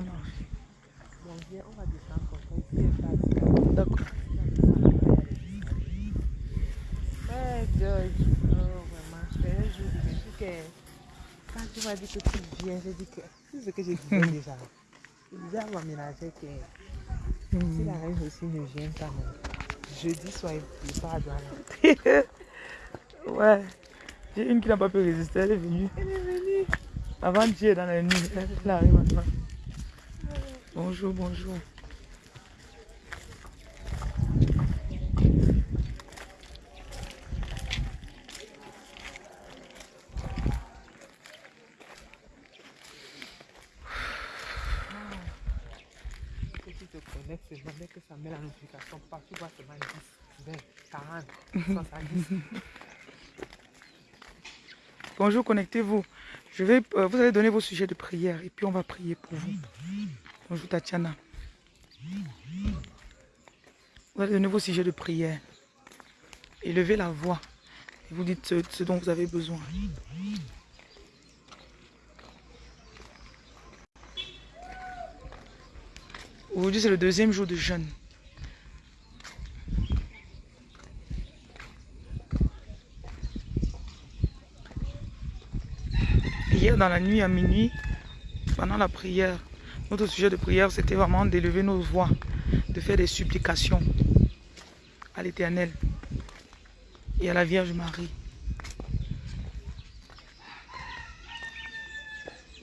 marche. On de- D'accord. Oh, quand tu m'as dit que tu viens, j'ai dit que c'est ce que je disais déjà. Je disais à ma ménagère que si la reine aussi ne vient pas, jeudi soir, il pas à Douala. Ouais. J'ai une qui n'a pas pu résister, elle est venue. Elle est venue. Avant-hier dans la nuit, elle arrive maintenant. Bonjour, bonjour. Seulement, dès que ça met la notification, partout, tu vois seulement 10, 20, 40, 70. Bonjour, connectez-vous. Je vais, euh, vous allez donner vos sujets de prière et puis on va prier pour vous. Bonjour Tatiana. Vous allez donner vos sujets de prière. Élevez la voix. Et vous dites ce, ce dont vous avez besoin. Aujourd'hui, c'est le deuxième jour de jeûne. Hier, dans la nuit à minuit, pendant la prière, notre sujet de prière, c'était vraiment d'élever nos voix, de faire des supplications à l'Éternel et à la Vierge Marie.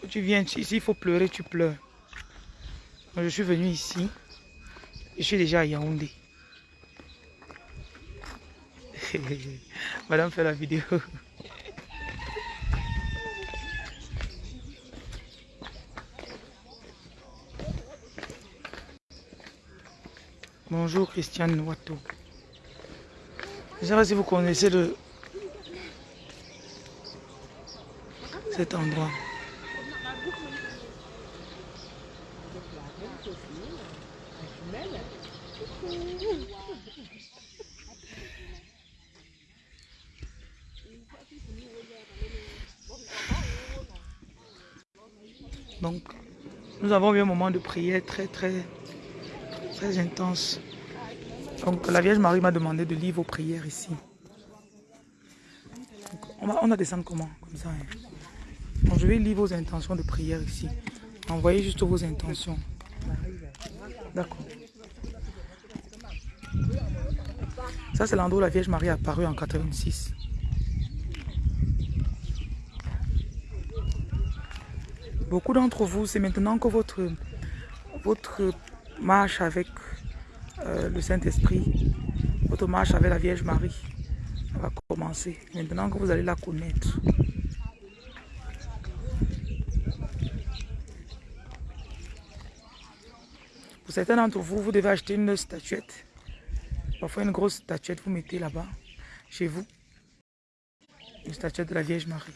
Quand tu viens ici, il faut pleurer, tu pleures. Moi, je suis venu ici, je suis déjà à Yaoundé. Madame fait la vidéo. Bonjour Christiane Watto. Je ne sais pas si vous connaissez le... cet endroit. Donc, nous avons eu un moment de prière très, très, très intense. Donc, la Vierge Marie m'a demandé de lire vos prières ici. On, va, on va descendre comment? Comme ça. hein. Donc, je vais lire vos intentions de prière ici. Envoyez juste vos intentions. D'accord. Ça, c'est l'endroit où la Vierge Marie est apparue en 86. Beaucoup d'entre vous, c'est maintenant que votre, votre marche avec Saint-Esprit, votre marche avec la Vierge Marie va commencer. Maintenant que vous allez la connaître. Pour certains d'entre vous, vous devez acheter une statuette. Parfois une grosse statuette, vous mettez là-bas, chez vous. Une statuette de la Vierge Marie.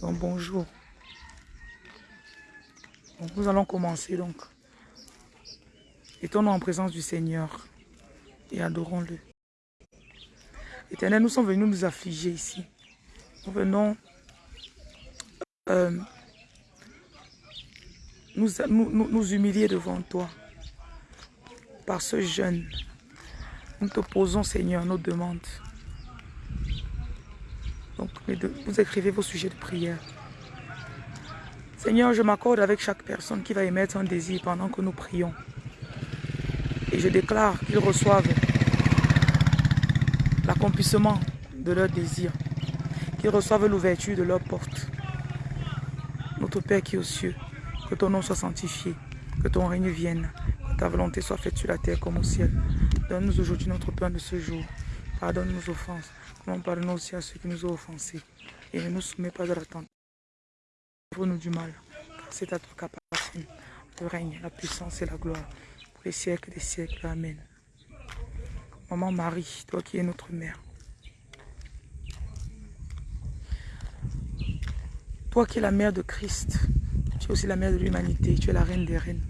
Donc bonjour. Nous allons commencer donc. Étonnons en présence du Seigneur et adorons-le. Éternel, nous sommes venus nous affliger ici. Nous venons euh, nous, humilier devant toi par ce jeûne. Nous te posons, Seigneur, nos demandes. Donc, vous écrivez vos sujets de prière. Seigneur, je m'accorde avec chaque personne qui va émettre un désir pendant que nous prions. Et je déclare qu'ils reçoivent l'accomplissement de leur désir, qu'ils reçoivent l'ouverture de leur porte. Notre Père qui est aux cieux, que ton nom soit sanctifié, que ton règne vienne, que ta volonté soit faite sur la terre comme au ciel. Donne-nous aujourd'hui notre pain de ce jour. Pardonne nos offenses, comme pardonne aussi à ceux qui nous ont offensés. Et ne nous soumets pas à la tentation. Livre-nous du mal, car c'est à toi qu'appartiennent le règne, la puissance et la gloire, pour les siècles des siècles. Amen. Maman Marie, toi qui es notre mère, toi qui es la mère de Christ, tu es aussi la mère de l'humanité, tu es la reine des reines.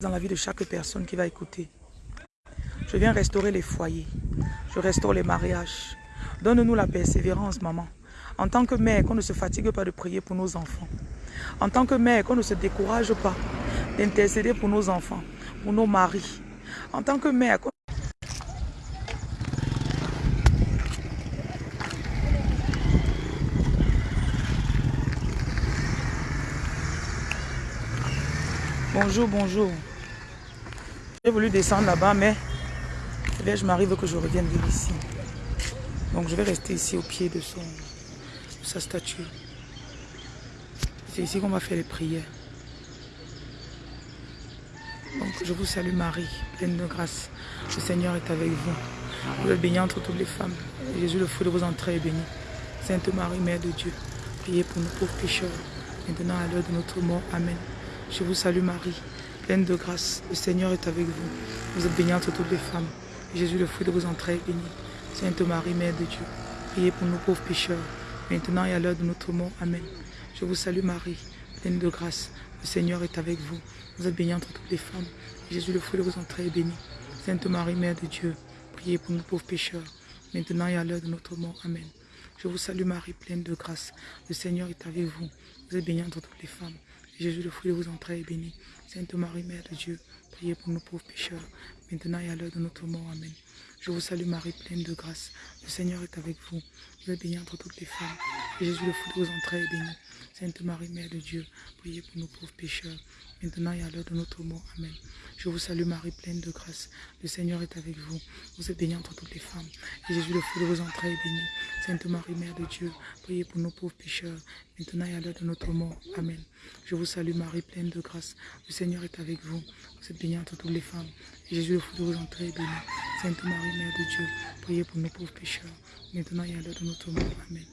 Dans la vie de chaque personne qui va écouter, je viens restaurer les foyers, je restaure les mariages. Donne-nous la persévérance, maman, En tant que mère, qu'on ne se fatigue pas de prier pour nos enfants. En tant que mère, qu'on ne se décourage pas d'intercéder pour nos enfants, pour nos maris. En tant que mère, Bonjour, bonjour. J'ai voulu descendre là-bas, mais je m'arrive que je revienne de ici. Donc je vais rester ici au pied de, sa statue. C'est ici qu'on va faire les prières. Je vous salue Marie, pleine de grâce. Le Seigneur est avec vous. Vous êtes bénie entre toutes les femmes. Jésus, le fruit de vos entrailles, est béni. Sainte Marie, Mère de Dieu, priez pour nous pauvres pécheurs, maintenant à l'heure de notre mort. Amen. Je vous salue Marie, pleine de grâce. Le Seigneur est avec vous. Vous êtes bénie entre toutes les femmes. Jésus, le fruit de vos entrailles, est béni. Sainte Marie, Mère de Dieu, priez pour nous pauvres pécheurs, maintenant et à l'heure de notre mort. Amen. Je vous salue Marie, pleine de grâce. Le Seigneur est avec vous. Vous êtes bénie entre toutes les femmes. Jésus, le fruit de vos entrailles, est béni. Sainte Marie, Mère de Dieu, priez pour nous pauvres pécheurs, maintenant et à l'heure de notre mort. Amen. Je vous salue Marie, pleine de grâce. Le Seigneur est avec vous. Vous êtes bénie entre toutes les femmes. Jésus, le fruit de vos entrailles, est béni. Sainte Marie, Mère de Dieu, priez pour nous pauvres pécheurs, maintenant et à l'heure de notre mort. Amen. Je vous salue Marie, pleine de grâce. Le Seigneur est avec vous. Vous êtes bénie entre toutes les femmes. Jésus, le fruit de vos entrailles, est béni. Sainte Marie, Mère de Dieu, priez pour nous pauvres pécheurs, maintenant et à l'heure de notre mort. Amen. Je vous salue Marie, pleine de grâce. Le Seigneur est avec vous. Vous êtes bénie entre toutes les femmes. Et Jésus, le fruit de vos entrailles, est béni. Sainte Marie, Mère de Dieu, priez pour nous pauvres pécheurs, maintenant et à l'heure de notre mort. Amen. Je vous salue Marie, pleine de grâce. Le Seigneur est avec vous. Vous êtes bénie entre toutes les femmes. Et Jésus, le fruit de vos entrailles, est béni. Sainte Marie, Mère de Dieu, priez pour nous pauvres pécheurs, maintenant et à l'heure de notre mort. Amen.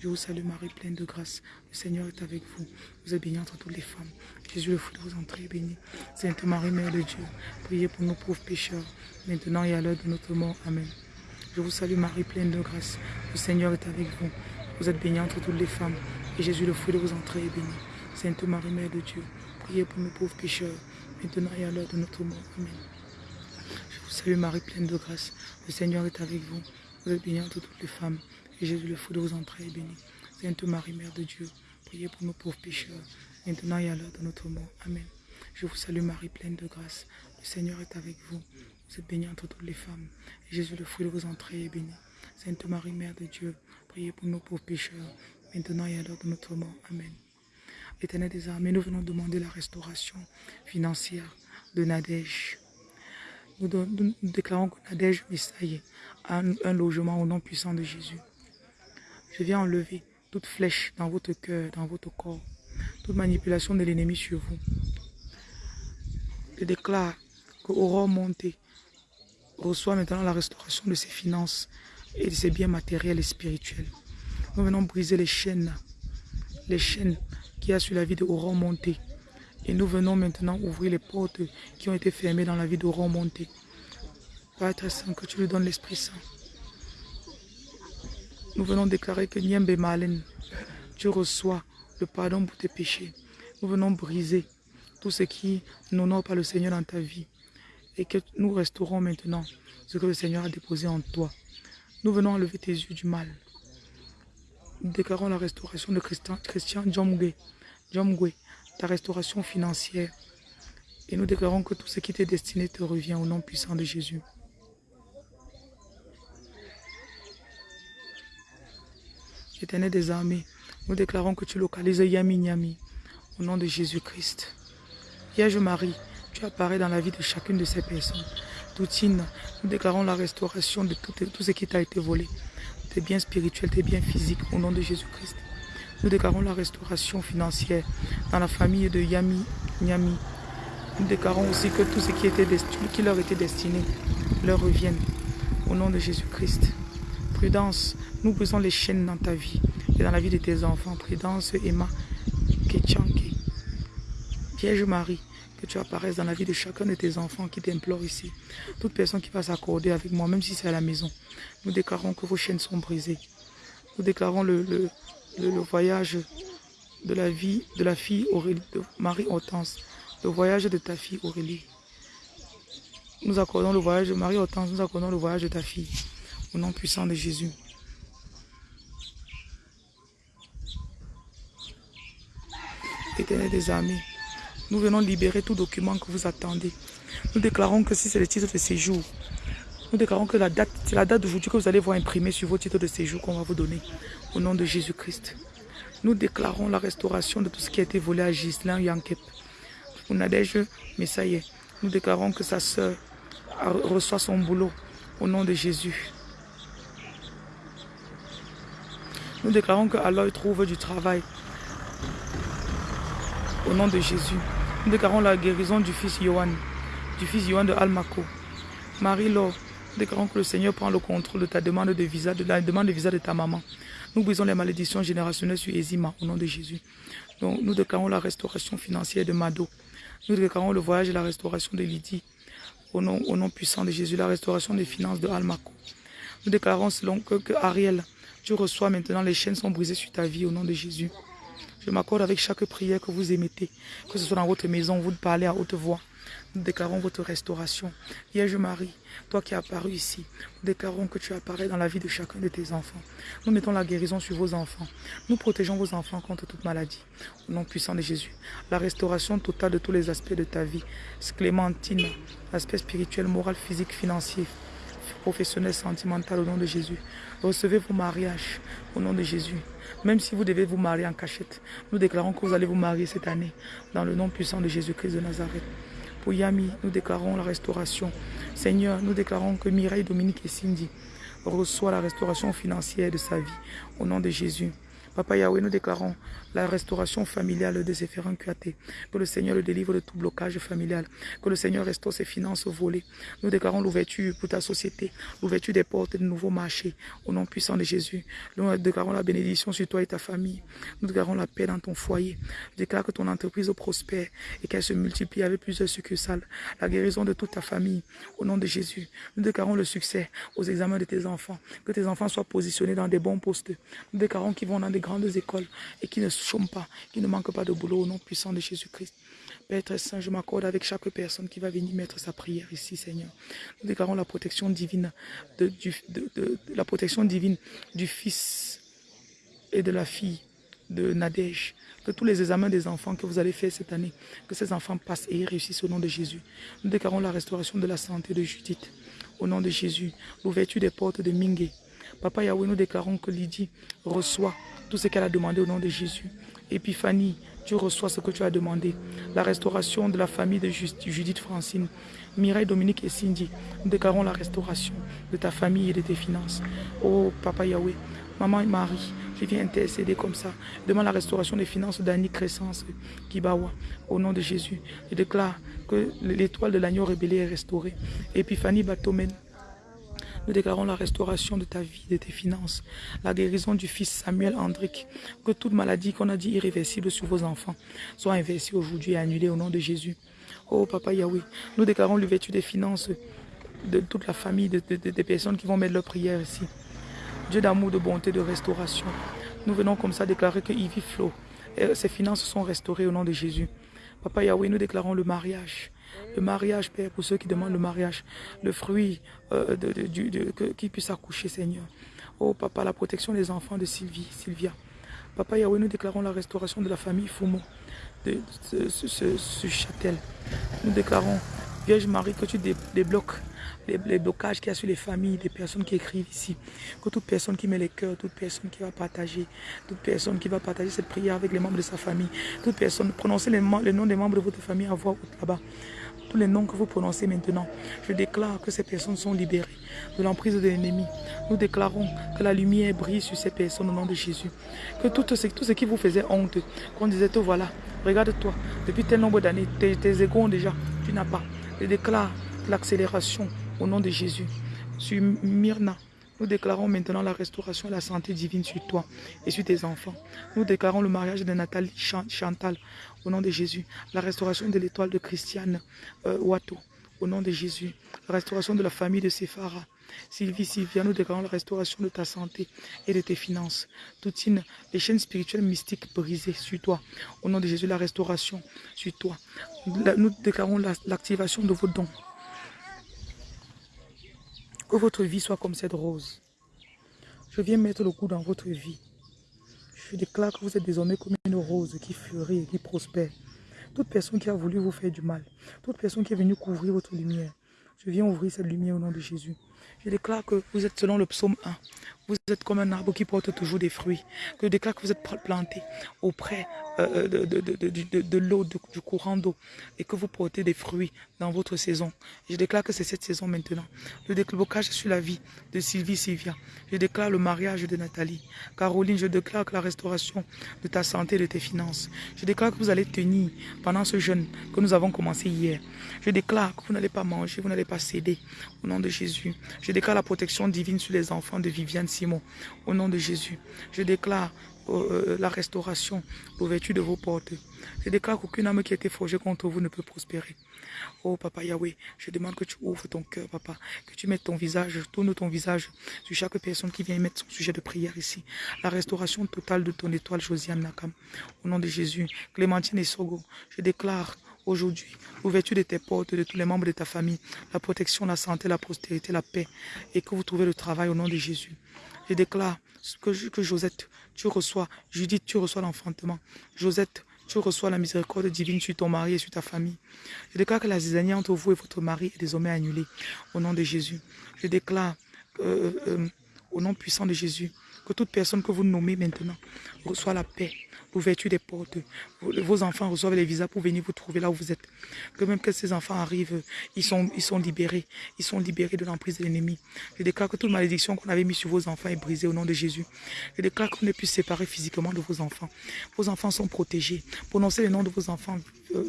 Je vous salue Marie, pleine de grâce. Le Seigneur est avec vous. Vous êtes bénie entre toutes les femmes. Jésus, le fruit de vos entrailles, est béni. Sainte Marie, Mère de Dieu, priez pour nous pauvres pécheurs, maintenant et à l'heure de notre mort. Amen. Je vous salue Marie, pleine de grâce. Le Seigneur est avec vous. Vous êtes bénie entre toutes les femmes. Et Jésus, le fruit de vos entrailles, est béni. Sainte Marie, Mère de Dieu, priez pour nous pauvres pécheurs, maintenant et à l'heure de notre mort. Amen. Je vous salue Marie, pleine de grâce. Le Seigneur est avec vous. Vous êtes bénie entre toutes les femmes. Et Jésus, le fruit de vos entrailles, est béni. Sainte Marie, Mère de Dieu, priez pour nous pauvres pécheurs, maintenant et à l'heure de notre mort. Amen. Je vous salue Marie, pleine de grâce. Le Seigneur est avec vous. Vous êtes bénie entre toutes les femmes. Et Jésus, le fruit de vos entrailles, est béni. Sainte Marie, Mère de Dieu, priez pour nous pauvres pécheurs, maintenant et à l'heure de notre mort. Amen. Éternel des armées, nous venons demander la restauration financière de Nadège. Nous, déclarons que Nadège Messaye a un, un logement au nom puissant de Jésus. Je viens enlever toute flèche dans votre cœur, dans votre corps, toute manipulation de l'ennemi sur vous. Je déclare que Aurore Monté reçoit maintenant la restauration de ses finances et de ses biens matériels et spirituels. Nous venons briser les chaînes, les chaînes qu'il y a sur la vie de Aurore Monté. Et nous venons maintenant ouvrir les portes qui ont été fermées dans la vie d'Aurore Monté. Père Saint, que tu lui donnes l'Esprit Saint. Nous venons déclarer que Niembe Malen, tu reçois le pardon pour tes péchés. Nous venons briser tout ce qui n'honore pas le Seigneur dans ta vie. Et que nous restaurons maintenant ce que le Seigneur a déposé en toi. Nous venons enlever tes yeux du mal. Nous déclarons la restauration de Christian, Christian Djomgwe, Djomgwe, ta restauration financière. Et nous déclarons que tout ce qui t'est destiné te revient au nom puissant de Jésus. Éternel des armées, nous déclarons que tu localises Yami Nyami au nom de Jésus-Christ. Vierge Marie, tu apparais dans la vie de chacune de ces personnes. Toutine, nous déclarons la restauration de tout, ce qui t'a été volé, tes biens spirituels, tes biens physiques, au nom de Jésus-Christ. Nous déclarons la restauration financière dans la famille de Yami Nyami. Nous déclarons aussi que tout ce qui, qui leur était destiné leur revienne, au nom de Jésus-Christ. Prudence, nous brisons les chaînes dans ta vie et dans la vie de tes enfants. Prudence, Emma, Ketchanke. Vierge Marie, que tu apparaisses dans la vie de chacun de tes enfants qui t'implorent ici. Toute personne qui va s'accorder avec moi, même si c'est à la maison, nous déclarons que vos chaînes sont brisées. Nous déclarons le, voyage de la vie de la fille Aurélie, de Marie Hortense, le voyage de ta fille Aurélie. Nous accordons le voyage de Marie Hortense, nous accordons le voyage de ta fille, au nom puissant de Jésus. Éternel des armées, nous venons libérer tout document que vous attendez. Nous déclarons que si c'est le titre de séjour, nous déclarons que c'est la date d'aujourd'hui que vous allez voir imprimer sur vos titres de séjour qu'on va vous donner. Au nom de Jésus-Christ. Nous déclarons la restauration de tout ce qui a été volé à Gislain Yankep. Pour Nadège Messaye, nous déclarons que sa sœur reçoit son boulot au nom de Jésus. Nous déclarons que Aloy trouve du travail au nom de Jésus. Nous déclarons la guérison du fils Johan, du fils Johan de Almaco. Marie-Laure, nous déclarons que le Seigneur prend le contrôle de ta demande de visa, de la demande de visa de ta maman. Nous brisons les malédictions générationnelles sur Ezima au nom de Jésus. Nous déclarons la restauration financière de Mado. Nous déclarons le voyage et la restauration de Lydie au nom, puissant de Jésus, la restauration des finances de Almaco. Nous déclarons selon que Ariel, tu reçois maintenant, les chaînes sont brisées sur ta vie au nom de Jésus. Je m'accorde avec chaque prière que vous émettez, que ce soit dans votre maison, vous parlez à haute voix. Nous déclarons votre restauration. Vierge Marie, toi qui es apparu ici, nous déclarons que tu apparais dans la vie de chacun de tes enfants. Nous mettons la guérison sur vos enfants. Nous protégeons vos enfants contre toute maladie. Au nom puissant de Jésus. La restauration totale de tous les aspects de ta vie. Clémentine, aspect spirituel, moral, physique, financier, professionnel, sentimental, au nom de Jésus. Recevez vos mariages au nom de Jésus. Même si vous devez vous marier en cachette, nous déclarons que vous allez vous marier cette année dans le nom puissant de Jésus-Christ de Nazareth. Pour Yami, nous déclarons la restauration. Seigneur, nous déclarons que Mireille, Dominique et Cindy reçoivent la restauration financière de sa vie au nom de Jésus. Papa Yahweh, nous déclarons la restauration familiale de Zéphérin Kuaté. Que le Seigneur le délivre de tout blocage familial. Que le Seigneur restaure ses finances volées. Nous déclarons l'ouverture pour ta société, l'ouverture des portes de nouveaux marchés. Au nom puissant de Jésus. Nous déclarons la bénédiction sur toi et ta famille. Nous déclarons la paix dans ton foyer. Déclare que ton entreprise prospère et qu'elle se multiplie avec plusieurs succursales. La guérison de toute ta famille. Au nom de Jésus. Nous déclarons le succès aux examens de tes enfants. Que tes enfants soient positionnés dans des bons postes. Nous déclarons qu'ils vont dans des grandes écoles et qui ne chôment pas, qui ne manquent pas de boulot au nom puissant de Jésus-Christ. Père très saint, je m'accorde avec chaque personne qui va venir mettre sa prière ici, Seigneur. Nous déclarons la protection divine du, fils et de la fille de Nadège. Que tous les examens des enfants que vous allez faire cette année, que ces enfants passent et réussissent au nom de Jésus. Nous déclarons la restauration de la santé de Judith. Au nom de Jésus, l'ouverture des portes de Mingue. Papa Yahweh, nous déclarons que Lydie reçoit tout ce qu'elle a demandé au nom de Jésus. Épiphanie, tu reçois ce que tu as demandé. La restauration de la famille de Judith Francine. Mireille, Dominique et Cindy, nous déclarons la restauration de ta famille et de tes finances. Oh, Papa Yahweh, Maman Marie, je viens intercéder comme ça. Demande la restauration des finances d'Annie Crescence Kibawa. Au nom de Jésus, je déclare que l'étoile de l'agneau rébellé est restaurée. Épiphanie Batomène, nous déclarons la restauration de ta vie, de tes finances, la guérison du fils Samuel Andric. Que toute maladie qu'on a dit irréversible sur vos enfants soit inversée aujourd'hui et annulée au nom de Jésus. Oh Papa Yahweh, nous déclarons l'ouverture des finances de toute la famille, de, des personnes qui vont mettre leur prière ici. Dieu d'amour, de bonté, de restauration. Nous venons comme ça déclarer que Ivy Flo, ses finances sont restaurées au nom de Jésus. Papa Yahweh, nous déclarons le mariage. Le mariage, Père, pour ceux qui demandent le mariage, le fruit euh, de, qui puisse accoucher, Seigneur. Oh, Papa, la protection des enfants de Sylvie, Sylvia. Papa Yahweh, nous déclarons la restauration de la famille Fumo, de, ce, châtel. Nous déclarons, Vierge Marie, que tu débloques les, blocages qu'il y a sur les familles, des personnes qui écrivent ici. Que toute personne qui met les cœurs, toute personne qui va partager, toute personne qui va partager cette prière avec les membres de sa famille, toute personne, prononcez les, les noms des membres de votre famille à voix haute là-bas tous les noms que vous prononcez maintenant, je déclare que ces personnes sont libérées de l'emprise de l'ennemi. Nous déclarons que la lumière brille sur ces personnes au nom de Jésus. Que tout ce, qui vous faisait honte, qu'on disait, toi voilà, regarde-toi, depuis tel nombre d'années, tes, tes égaux déjà, tu n'as pas. Je déclare l'accélération au nom de Jésus. Sur Myrna, nous déclarons maintenant la restauration et la santé divine sur toi et sur tes enfants. Nous déclarons le mariage de Nathalie Chantal au nom de Jésus. La restauration de l'étoile de Christiane euh, Wato au nom de Jésus. La restauration de la famille de Séphara. Sylvie, Sylvia, nous déclarons la restauration de ta santé et de tes finances. Toutine, les chaînes spirituelles mystiques brisées sur toi. Au nom de Jésus, la restauration sur toi. Nous déclarons l'activation de vos dons. Que votre vie soit comme cette rose. Je viens mettre le coup dans votre vie. Je déclare que vous êtes désormais comme une rose qui fleurit et qui prospère. Toute personne qui a voulu vous faire du mal, toute personne qui est venue couvrir votre lumière, je viens ouvrir cette lumière au nom de Jésus. Je déclare que vous êtes selon le psaume 1. Vous êtes comme un arbre qui porte toujours des fruits. Que je déclare que vous êtes planté auprès euh, de, de, l'eau, du courant d'eau. Et que vous portez des fruits dans votre saison. Je déclare que c'est cette saison maintenant. Le déclocage sur la vie de Sylvie Sylvia. Je déclare le mariage de Nathalie. Caroline, je déclare que la restauration de ta santé et de tes finances. Je déclare que vous allez tenir pendant ce jeûne que nous avons commencé hier. Je déclare que vous n'allez pas manger, vous n'allez pas céder. Au nom de Jésus. Je déclare la protection divine sur les enfants de Viviane Au nom de Jésus. Je déclare euh, la restauration, l'ouverture de vos portes. Je déclare qu'aucune âme qui a été forgée contre vous ne peut prospérer. Oh Papa Yahweh, je demande que tu ouvres ton cœur, Papa, que tu mettes ton visage, tourne ton visage sur chaque personne qui vient mettre son sujet de prière ici. La restauration totale de ton étoile, Josiane Nakam. Au nom de Jésus, Clémentine et Sogo, je déclare aujourd'hui l'ouverture de tes portes, de tous les membres de ta famille, la protection, la santé, la prospérité, la paix, et que vous trouvez le travail au nom de Jésus. Je déclare que, Josette, tu reçois, Judith, tu reçois l'enfantement. Josette, tu reçois la miséricorde divine sur ton mari et sur ta famille. Je déclare que la zizanie entre vous et votre mari est désormais annulée au nom de Jésus. Je déclare euh, euh, au nom puissant de Jésus que toute personne que vous nommez maintenant reçoit la paix, l'ouverture des portes. Vos enfants reçoivent les visas pour venir vous trouver là où vous êtes. Que même que ces enfants arrivent, ils sont, ils sont libérés. Ils sont libérés de l'emprise de l'ennemi. Je déclare que toute malédiction qu'on avait mise sur vos enfants est brisée au nom de Jésus. Je déclare qu'on ne puisse séparer physiquement de vos enfants. Vos enfants sont protégés. Prononcez le nom de vos enfants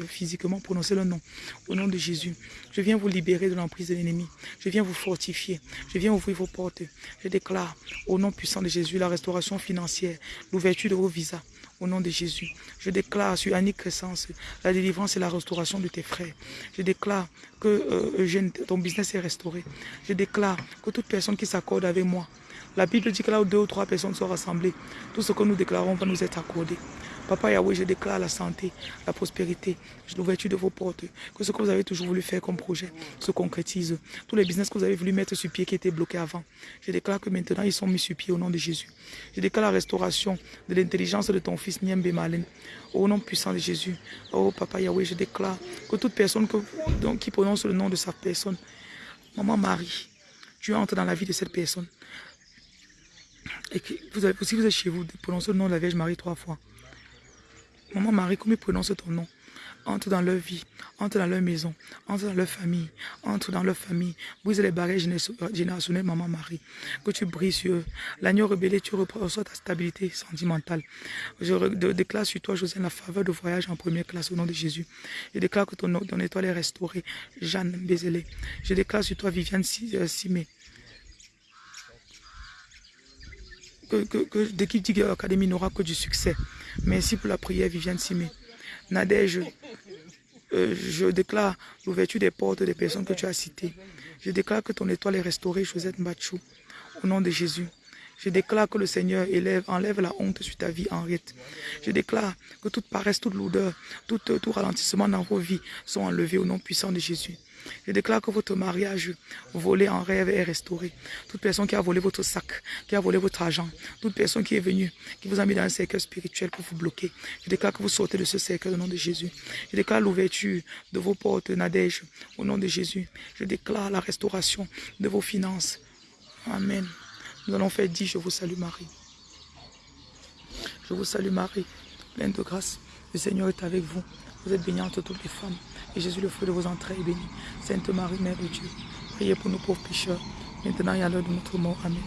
physiquement, prononcez le nom. Au nom de Jésus. Je viens vous libérer de l'emprise de l'ennemi. Je viens vous fortifier. Je viens ouvrir vos portes. Je déclare au nom puissant de Jésus la restauration financière, l'ouverture de vos visas au nom de Jésus. Je déclare sur Annick Crescence la délivrance et la restauration de tes frères. Je déclare que euh, ton business est restauré. Je déclare que toute personne qui s'accorde avec moi, la Bible dit que là où deux ou trois personnes sont rassemblées, tout ce que nous déclarons va nous être accordé. Papa Yahweh, je déclare la santé, la prospérité, l'ouverture de vos portes, que ce que vous avez toujours voulu faire comme projet se concrétise. Tous les business que vous avez voulu mettre sur pied qui étaient bloqués avant, je déclare que maintenant ils sont mis sur pied au nom de Jésus. Je déclare la restauration de l'intelligence de ton fils Niembe Malen, au nom puissant de Jésus. Oh Papa Yahweh, je déclare que toute personne qui prononce le nom de sa personne, Maman Marie, tu entres dans la vie de cette personne. Et que vous avez, si vous êtes chez vous, prononcez le nom de la Vierge Marie trois fois. Maman Marie, comment ils prononcent ton nom Entre dans leur vie, entre dans leur maison, entre dans leur famille, entre dans leur famille. Brise les barrières générationnelles, Maman Marie. Que tu brilles sur eux. L'agneau rebellé, tu reçois ta stabilité sentimentale. Je déclare sur toi, José, la faveur de voyage en première classe au nom de Jésus. Je déclare que ton, ton étoile est restaurée. Jeanne Bézélé. Je déclare sur toi, Viviane euh, Simé. Que, que, que l'équipe Académie n'aura que du succès. Merci pour la prière, Viviane Simé. Nadège, euh, je déclare l'ouverture des portes des personnes que tu as citées. Je déclare que ton étoile est restaurée, Josette Mbachou, au nom de Jésus. Je déclare que le Seigneur élève, enlève la honte sur ta vie, Henriette. Je déclare que toute paresse, toute lourdeur, tout, tout ralentissement dans vos vies sont enlevés au nom puissant de Jésus. Je déclare que votre mariage volé en rêve est restauré. Toute personne qui a volé votre sac, qui a volé votre argent, toute personne qui est venue, qui vous a mis dans un cercle spirituel pour vous bloquer, je déclare que vous sortez de ce cercle au nom de Jésus. Je déclare l'ouverture de vos portes, Nadège, au nom de Jésus. Je déclare la restauration de vos finances. Amen. Nous allons faire dire, je vous salue Marie. Je vous salue Marie, pleine de grâce. Le Seigneur est avec vous. Vous êtes bénie entre toutes les femmes. Et Jésus, le fruit de vos entrailles, est béni. Sainte Marie, Mère de Dieu, priez pour nous pauvres pécheurs, maintenant et à l'heure de notre mort. Amen.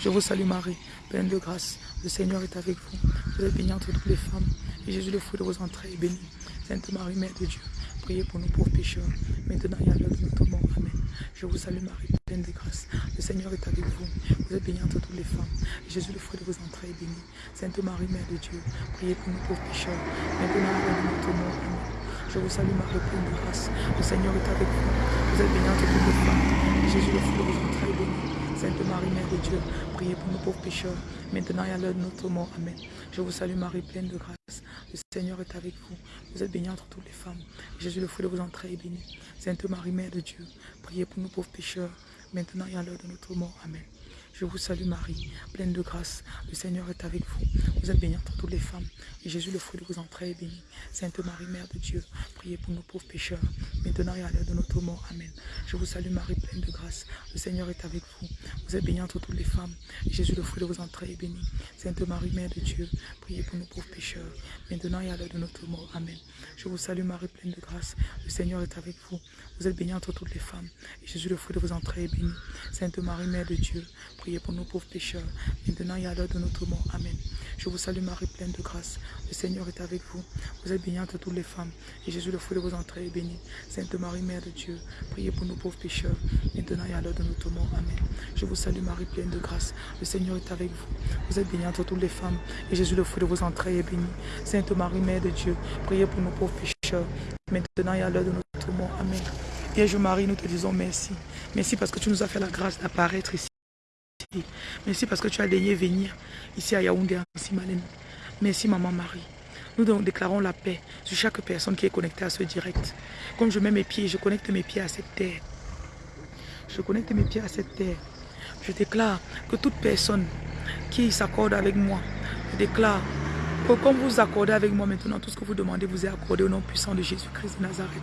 Je vous salue Marie, pleine de grâce. Le Seigneur est avec vous. Vous êtes bénie entre toutes les femmes. Et Jésus, le fruit de vos entrailles, est béni. Sainte Marie, Mère de Dieu, priez pour nous pauvres pécheurs, maintenant et à l'heure de notre mort. Amen. Je vous salue Marie, pleine de grâce. Le Seigneur est avec vous. Vous êtes bénie entre toutes les femmes. Et Jésus, le fruit de vos entrailles, est béni. Sainte Marie, Mère de Dieu, priez pour nous pauvres pécheurs, maintenant et à l'heure de notre mort. Amen. Je vous salue Marie, pleine de grâce. Le Seigneur est avec vous. Vous êtes bénie entre toutes les femmes. Jésus, le fruit de vos entrailles, est béni. Sainte Marie, Mère de Dieu, priez pour nous pauvres pécheurs, maintenant et à l'heure de notre mort. Amen. Je vous salue Marie, pleine de grâce. Le Seigneur est avec vous. Vous êtes bénie entre toutes les femmes. Jésus, le fruit de vos entrailles, est béni. Sainte Marie, Mère de Dieu, priez pour nous pauvres pécheurs, maintenant et à l'heure de notre mort. Amen. Je vous salue Marie, pleine de grâce. Le Seigneur est avec vous. Vous êtes bénie entre toutes les femmes. Et Jésus, le fruit de vos entrailles, est béni. Sainte Marie, Mère de Dieu, priez pour nos pauvres pécheurs, maintenant et à l'heure de notre mort. Amen. Je vous salue Marie, pleine de grâce. Le Seigneur est avec vous. Vous êtes bénie entre toutes les femmes. Et Jésus, le fruit de vos entrailles, est béni. Sainte Marie, Mère de Dieu, priez pour nos pauvres pécheurs, maintenant et à l'heure de notre mort. Amen. Je vous salue Marie, pleine de grâce. Le Seigneur est avec vous. Vous êtes bénie entre toutes les femmes. Et Jésus, le fruit de vos entrailles, est béni. Sainte Marie, Mère de Dieu, priez pour nos pauvres pécheurs, maintenant et à l'heure de notre mort. Amen. Je vous salue Marie, pleine de grâce. Le Seigneur est avec vous. Vous êtes bénie entre toutes les femmes. Et Jésus, le fruit de vos entrailles, est béni. Sainte Marie, Mère de Dieu, priez pour nos pauvres pécheurs, maintenant et à l'heure de notre mort. Amen. Je vous salue Marie, pleine de grâce. Le Seigneur est avec vous. Vous êtes bénie entre toutes les femmes. Et Jésus, le fruit de vos entrailles, est béni. Sainte Marie, Mère de Dieu, priez pour nos pauvres pécheurs, maintenant et à l'heure de notre mort. Amen. Vierge Marie, nous te disons merci. Merci parce que tu nous as fait la grâce d'apparaître ici. Merci parce que tu as daigné venir ici à Yaoundé, Malène. Merci Maman Marie. Nous déclarons la paix sur chaque personne qui est connectée à ce direct. Comme je mets mes pieds, je connecte mes pieds à cette terre. Je connecte mes pieds à cette terre. Je déclare que toute personne qui s'accorde avec moi, je déclare que comme vous accordez avec moi maintenant, tout ce que vous demandez vous est accordé au nom puissant de Jésus-Christ de Nazareth.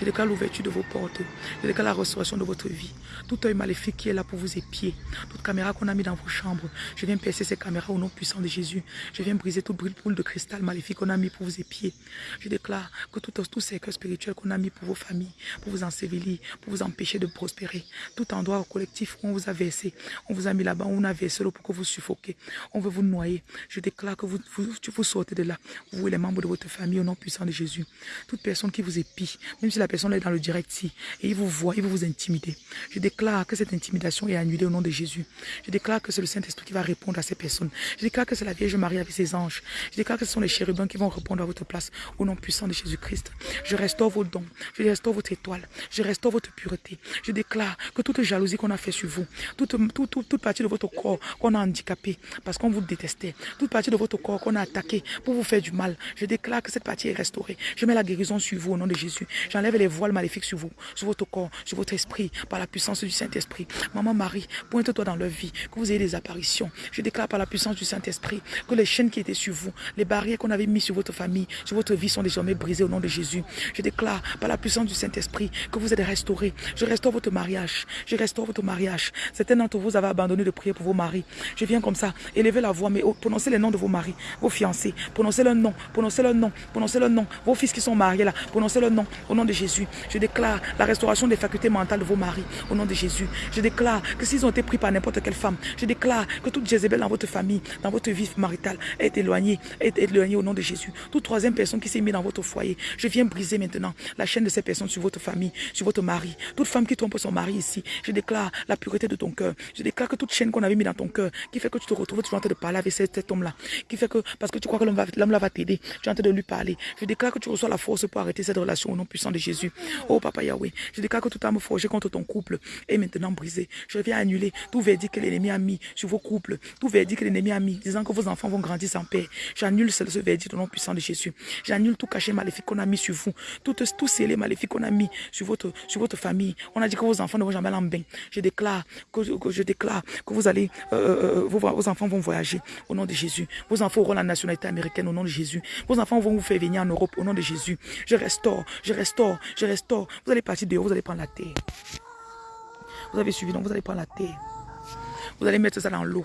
Je déclare l'ouverture de vos portes. Je déclare la restauration de votre vie. Tout œil maléfique qui est là pour vous épier. Toute caméra qu'on a mis dans vos chambres. Je viens percer ces caméras au nom puissant de Jésus. Je viens briser toute boule de cristal maléfique qu'on a mis pour vous épier. Je déclare que tous ces cœurs spirituels qu'on a mis pour vos familles, pour vous ensevelir, pour vous empêcher de prospérer. Tout endroit collectif où on vous a versé, on vous a mis là-bas, on a versé l'eau pour que vous suffoquez. On veut vous noyer. Je déclare que vous, vous, vous sortez de là. Vous et les membres de votre famille au nom puissant de Jésus. Toute personne qui vous épie, même si la personne est dans le direct ici et il vous voit, il veut vous intimider. Je déclare que cette intimidation est annulée au nom de Jésus. Je déclare que c'est le Saint-Esprit qui va répondre à ces personnes. Je déclare que c'est la Vierge Marie avec ses anges. Je déclare que ce sont les chérubins qui vont répondre à votre place au nom puissant de Jésus-Christ. Je restaure vos dons. Je restaure votre étoile. Je restaure votre pureté. Je déclare que toute jalousie qu'on a fait sur vous, toute, toute, toute, partie de votre corps qu'on a handicapé parce qu'on vous détestait, toute partie de votre corps qu'on a attaqué pour vous faire du mal, je déclare que cette partie est restaurée. Je mets la guérison sur vous au nom de Jésus. J'enlève les voiles maléfiques sur vous, sur votre corps, sur votre esprit, par la puissance du Saint-Esprit. Maman Marie, pointe-toi dans leur vie, que vous ayez des apparitions. Je déclare par la puissance du Saint-Esprit que les chaînes qui étaient sur vous, les barrières qu'on avait mises sur votre famille, sur votre vie sont désormais brisées au nom de Jésus. Je déclare par la puissance du Saint-Esprit que vous êtes restaurés. Je restaure votre mariage. Je restaure votre mariage. Certains d'entre vous avez abandonné de prier pour vos maris. Je viens comme ça, élever la voix, mais prononcez les noms de vos maris, vos fiancés. Prononcez leur nom, prononcez leur nom, prononcez leur nom. Vos fils qui sont mariés là, prononcez leur nom au nom de Jésus. Je déclare la restauration des facultés mentales de vos maris au nom de Jésus. Je déclare que s'ils ont été pris par n'importe quelle femme, je déclare que toute Jézabel dans votre famille, dans votre vie maritale est éloignée, est éloignée au nom de Jésus. Toute troisième personne qui s'est mise dans votre foyer, je viens briser maintenant la chaîne de ces personnes sur votre famille, sur votre mari. Toute femme qui trompe son mari ici, je déclare la pureté de ton cœur. Je déclare que toute chaîne qu'on avait mis dans ton cœur, qui fait que tu te retrouves toujours en train de parler avec cet, homme-là, qui fait que, parce que tu crois que l'homme là va t'aider, tu es en train de lui parler. Je déclare que tu reçois la force pour arrêter cette relation au nom puissant de Jésus. Oh Papa Yahweh, je déclare que toute âme forgée contre ton couple est maintenant brisée. Je viens annuler tout verdict que l'ennemi a mis sur vos couples, tout verdict que l'ennemi a mis, disant que vos enfants vont grandir sans paix. J'annule ce, ce verdict au nom puissant de Jésus. J'annule tout cachet maléfique qu'on a mis sur vous, tout, tout scellé maléfique qu'on a mis sur votre, sur votre famille. On a dit que vos enfants ne vont jamais l'en Je déclare que, je déclare que vous allez, euh, euh, vos, vos enfants vont voyager au nom de Jésus. Vos enfants auront la nationalité américaine au nom de Jésus. Vos enfants vont vous faire venir en Europe au nom de Jésus. Je restaure, je restaure, je restaure. Vous allez partir dehors, vous allez prendre la terre. Vous avez suivi, donc vous allez prendre la terre. Vous allez mettre ça dans l'eau.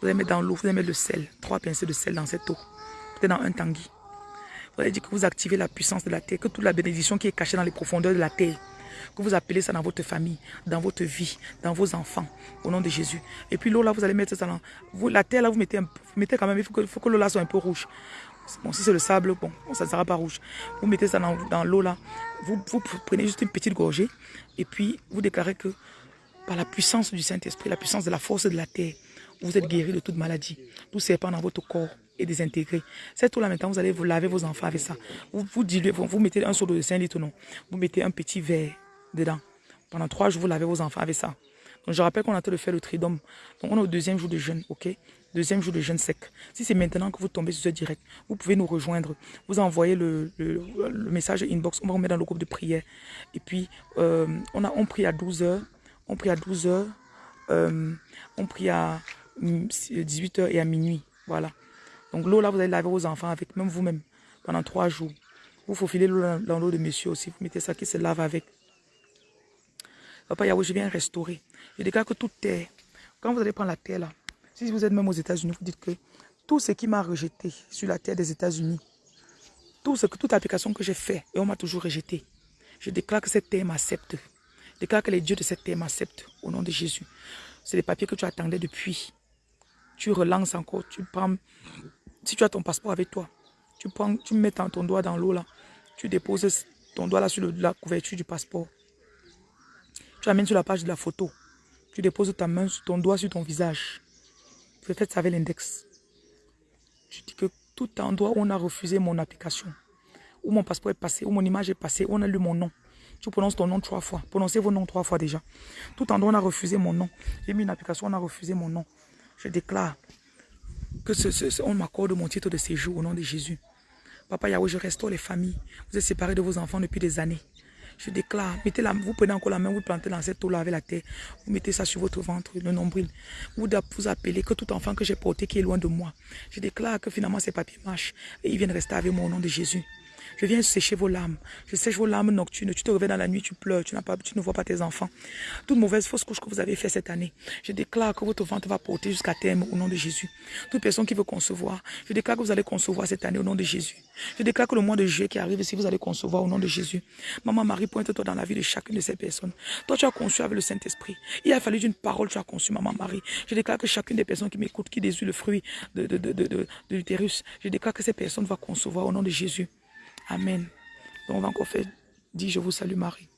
Vous allez mettre dans l'eau, vous allez mettre le sel, trois pincées de sel dans cette eau. Peut-être dans un tanguy. Vous allez dire que vous activez la puissance de la terre, que toute la bénédiction qui est cachée dans les profondeurs de la terre, que vous appelez ça dans votre famille, dans votre vie, dans vos enfants, au nom de Jésus. Et puis l'eau là, vous allez mettre ça dans... La terre là, vous mettez, vous mettez quand même, il faut que, que l'eau là soit un peu rouge. Bon, si c'est le sable, bon, ça ne sera pas rouge. Vous mettez ça dans, l'eau là, vous, vous prenez juste une petite gorgée et puis vous déclarez que par la puissance du Saint-Esprit, la puissance de la force de la terre, vous êtes guéri de toute maladie. Tout serpent dans votre corps est désintégré. Cette eau-là, maintenant, vous allez vous laver vos enfants avec ça. Vous, vous, vous mettez un seau de 5 litres, non. Vous mettez un petit verre dedans. Pendant trois jours, vous lavez vos enfants avec ça. Donc, je rappelle qu'on a train de faire le tridome. Donc, on est au deuxième jour de jeûne, ok? Deuxième jour de jeûne sec. Si c'est maintenant que vous tombez sur ce direct, vous pouvez nous rejoindre. Vous envoyez le, le, message inbox, on va remettre dans le groupe de prière. Et puis, euh, on, a, on prie à 12 heures. On prie à 12 heures. euh, on prie à 18h et à minuit. Voilà. Donc l'eau là, vous allez laver vos enfants avec, même vous-même, pendant trois jours. Vous faufilez l'eau dans l'eau de monsieur aussi. Vous mettez ça qui se lave avec. Papa Yahweh, je viens restaurer. Je déclare que toute terre, quand vous allez prendre la terre là, si vous êtes même aux États-Unis, vous dites que tout ce qui m'a rejeté sur la terre des États-Unis, tout ce que, toute application que j'ai fait et on m'a toujours rejeté, je déclare que cette terre m'accepte. Je déclare que les dieux de cette terre m'acceptent au nom de Jésus. C'est les papiers que tu attendais depuis. Tu relances encore, tu prends, si tu as ton passeport avec toi, tu prends, tu mets ton, doigt dans l'eau là, tu déposes ton doigt là sur la couverture du passeport. Tu amènes sur la page de la photo. Tu déposes ta main, ton doigt sur ton visage. Peut-être avec l'index. Tu dis que tout endroit où on a refusé mon application, où mon passeport est passé, où mon image est passée, où on a lu mon nom. Tu prononces ton nom trois fois. Prononcez vos noms trois fois déjà. Tout endroit où on a refusé mon nom. J'ai mis une application, on a refusé mon nom. Je déclare que ce, on m'accorde mon titre de séjour au nom de Jésus. Papa Yahweh, je restaure les familles. Vous êtes séparés de vos enfants depuis des années. Je déclare, mettez la, vous prenez encore la main, vous plantez dans cette eau-là avec la terre. Vous mettez ça sur votre ventre, le nombril. Vous vous appelez que tout enfant que j'ai porté qui est loin de moi. Je déclare que finalement ces papiers marchent et ils viennent rester avec moi au nom de Jésus. Je viens sécher vos larmes. Je sèche vos larmes nocturnes. Tu te réveilles dans la nuit, tu pleures, tu, ne vois pas tes enfants. Toute mauvaise fausse couche que vous avez fait cette année. Je déclare que votre ventre va porter jusqu'à terme au nom de Jésus. Toute personne qui veut concevoir, je déclare que vous allez concevoir cette année au nom de Jésus. Je déclare que le mois de juillet qui arrive, si vous allez concevoir au nom de Jésus. Maman Marie, pointe-toi dans la vie de chacune de ces personnes. Toi, tu as conçu avec le Saint-Esprit. Il a fallu d'une parole, tu as conçu, Maman Marie. Je déclare que chacune des personnes qui m'écoutent, qui désirent le fruit de l'utérus, je déclare que ces personnes vont concevoir au nom de Jésus. Amen. Donc on va encore faire, dis je vous salue Marie.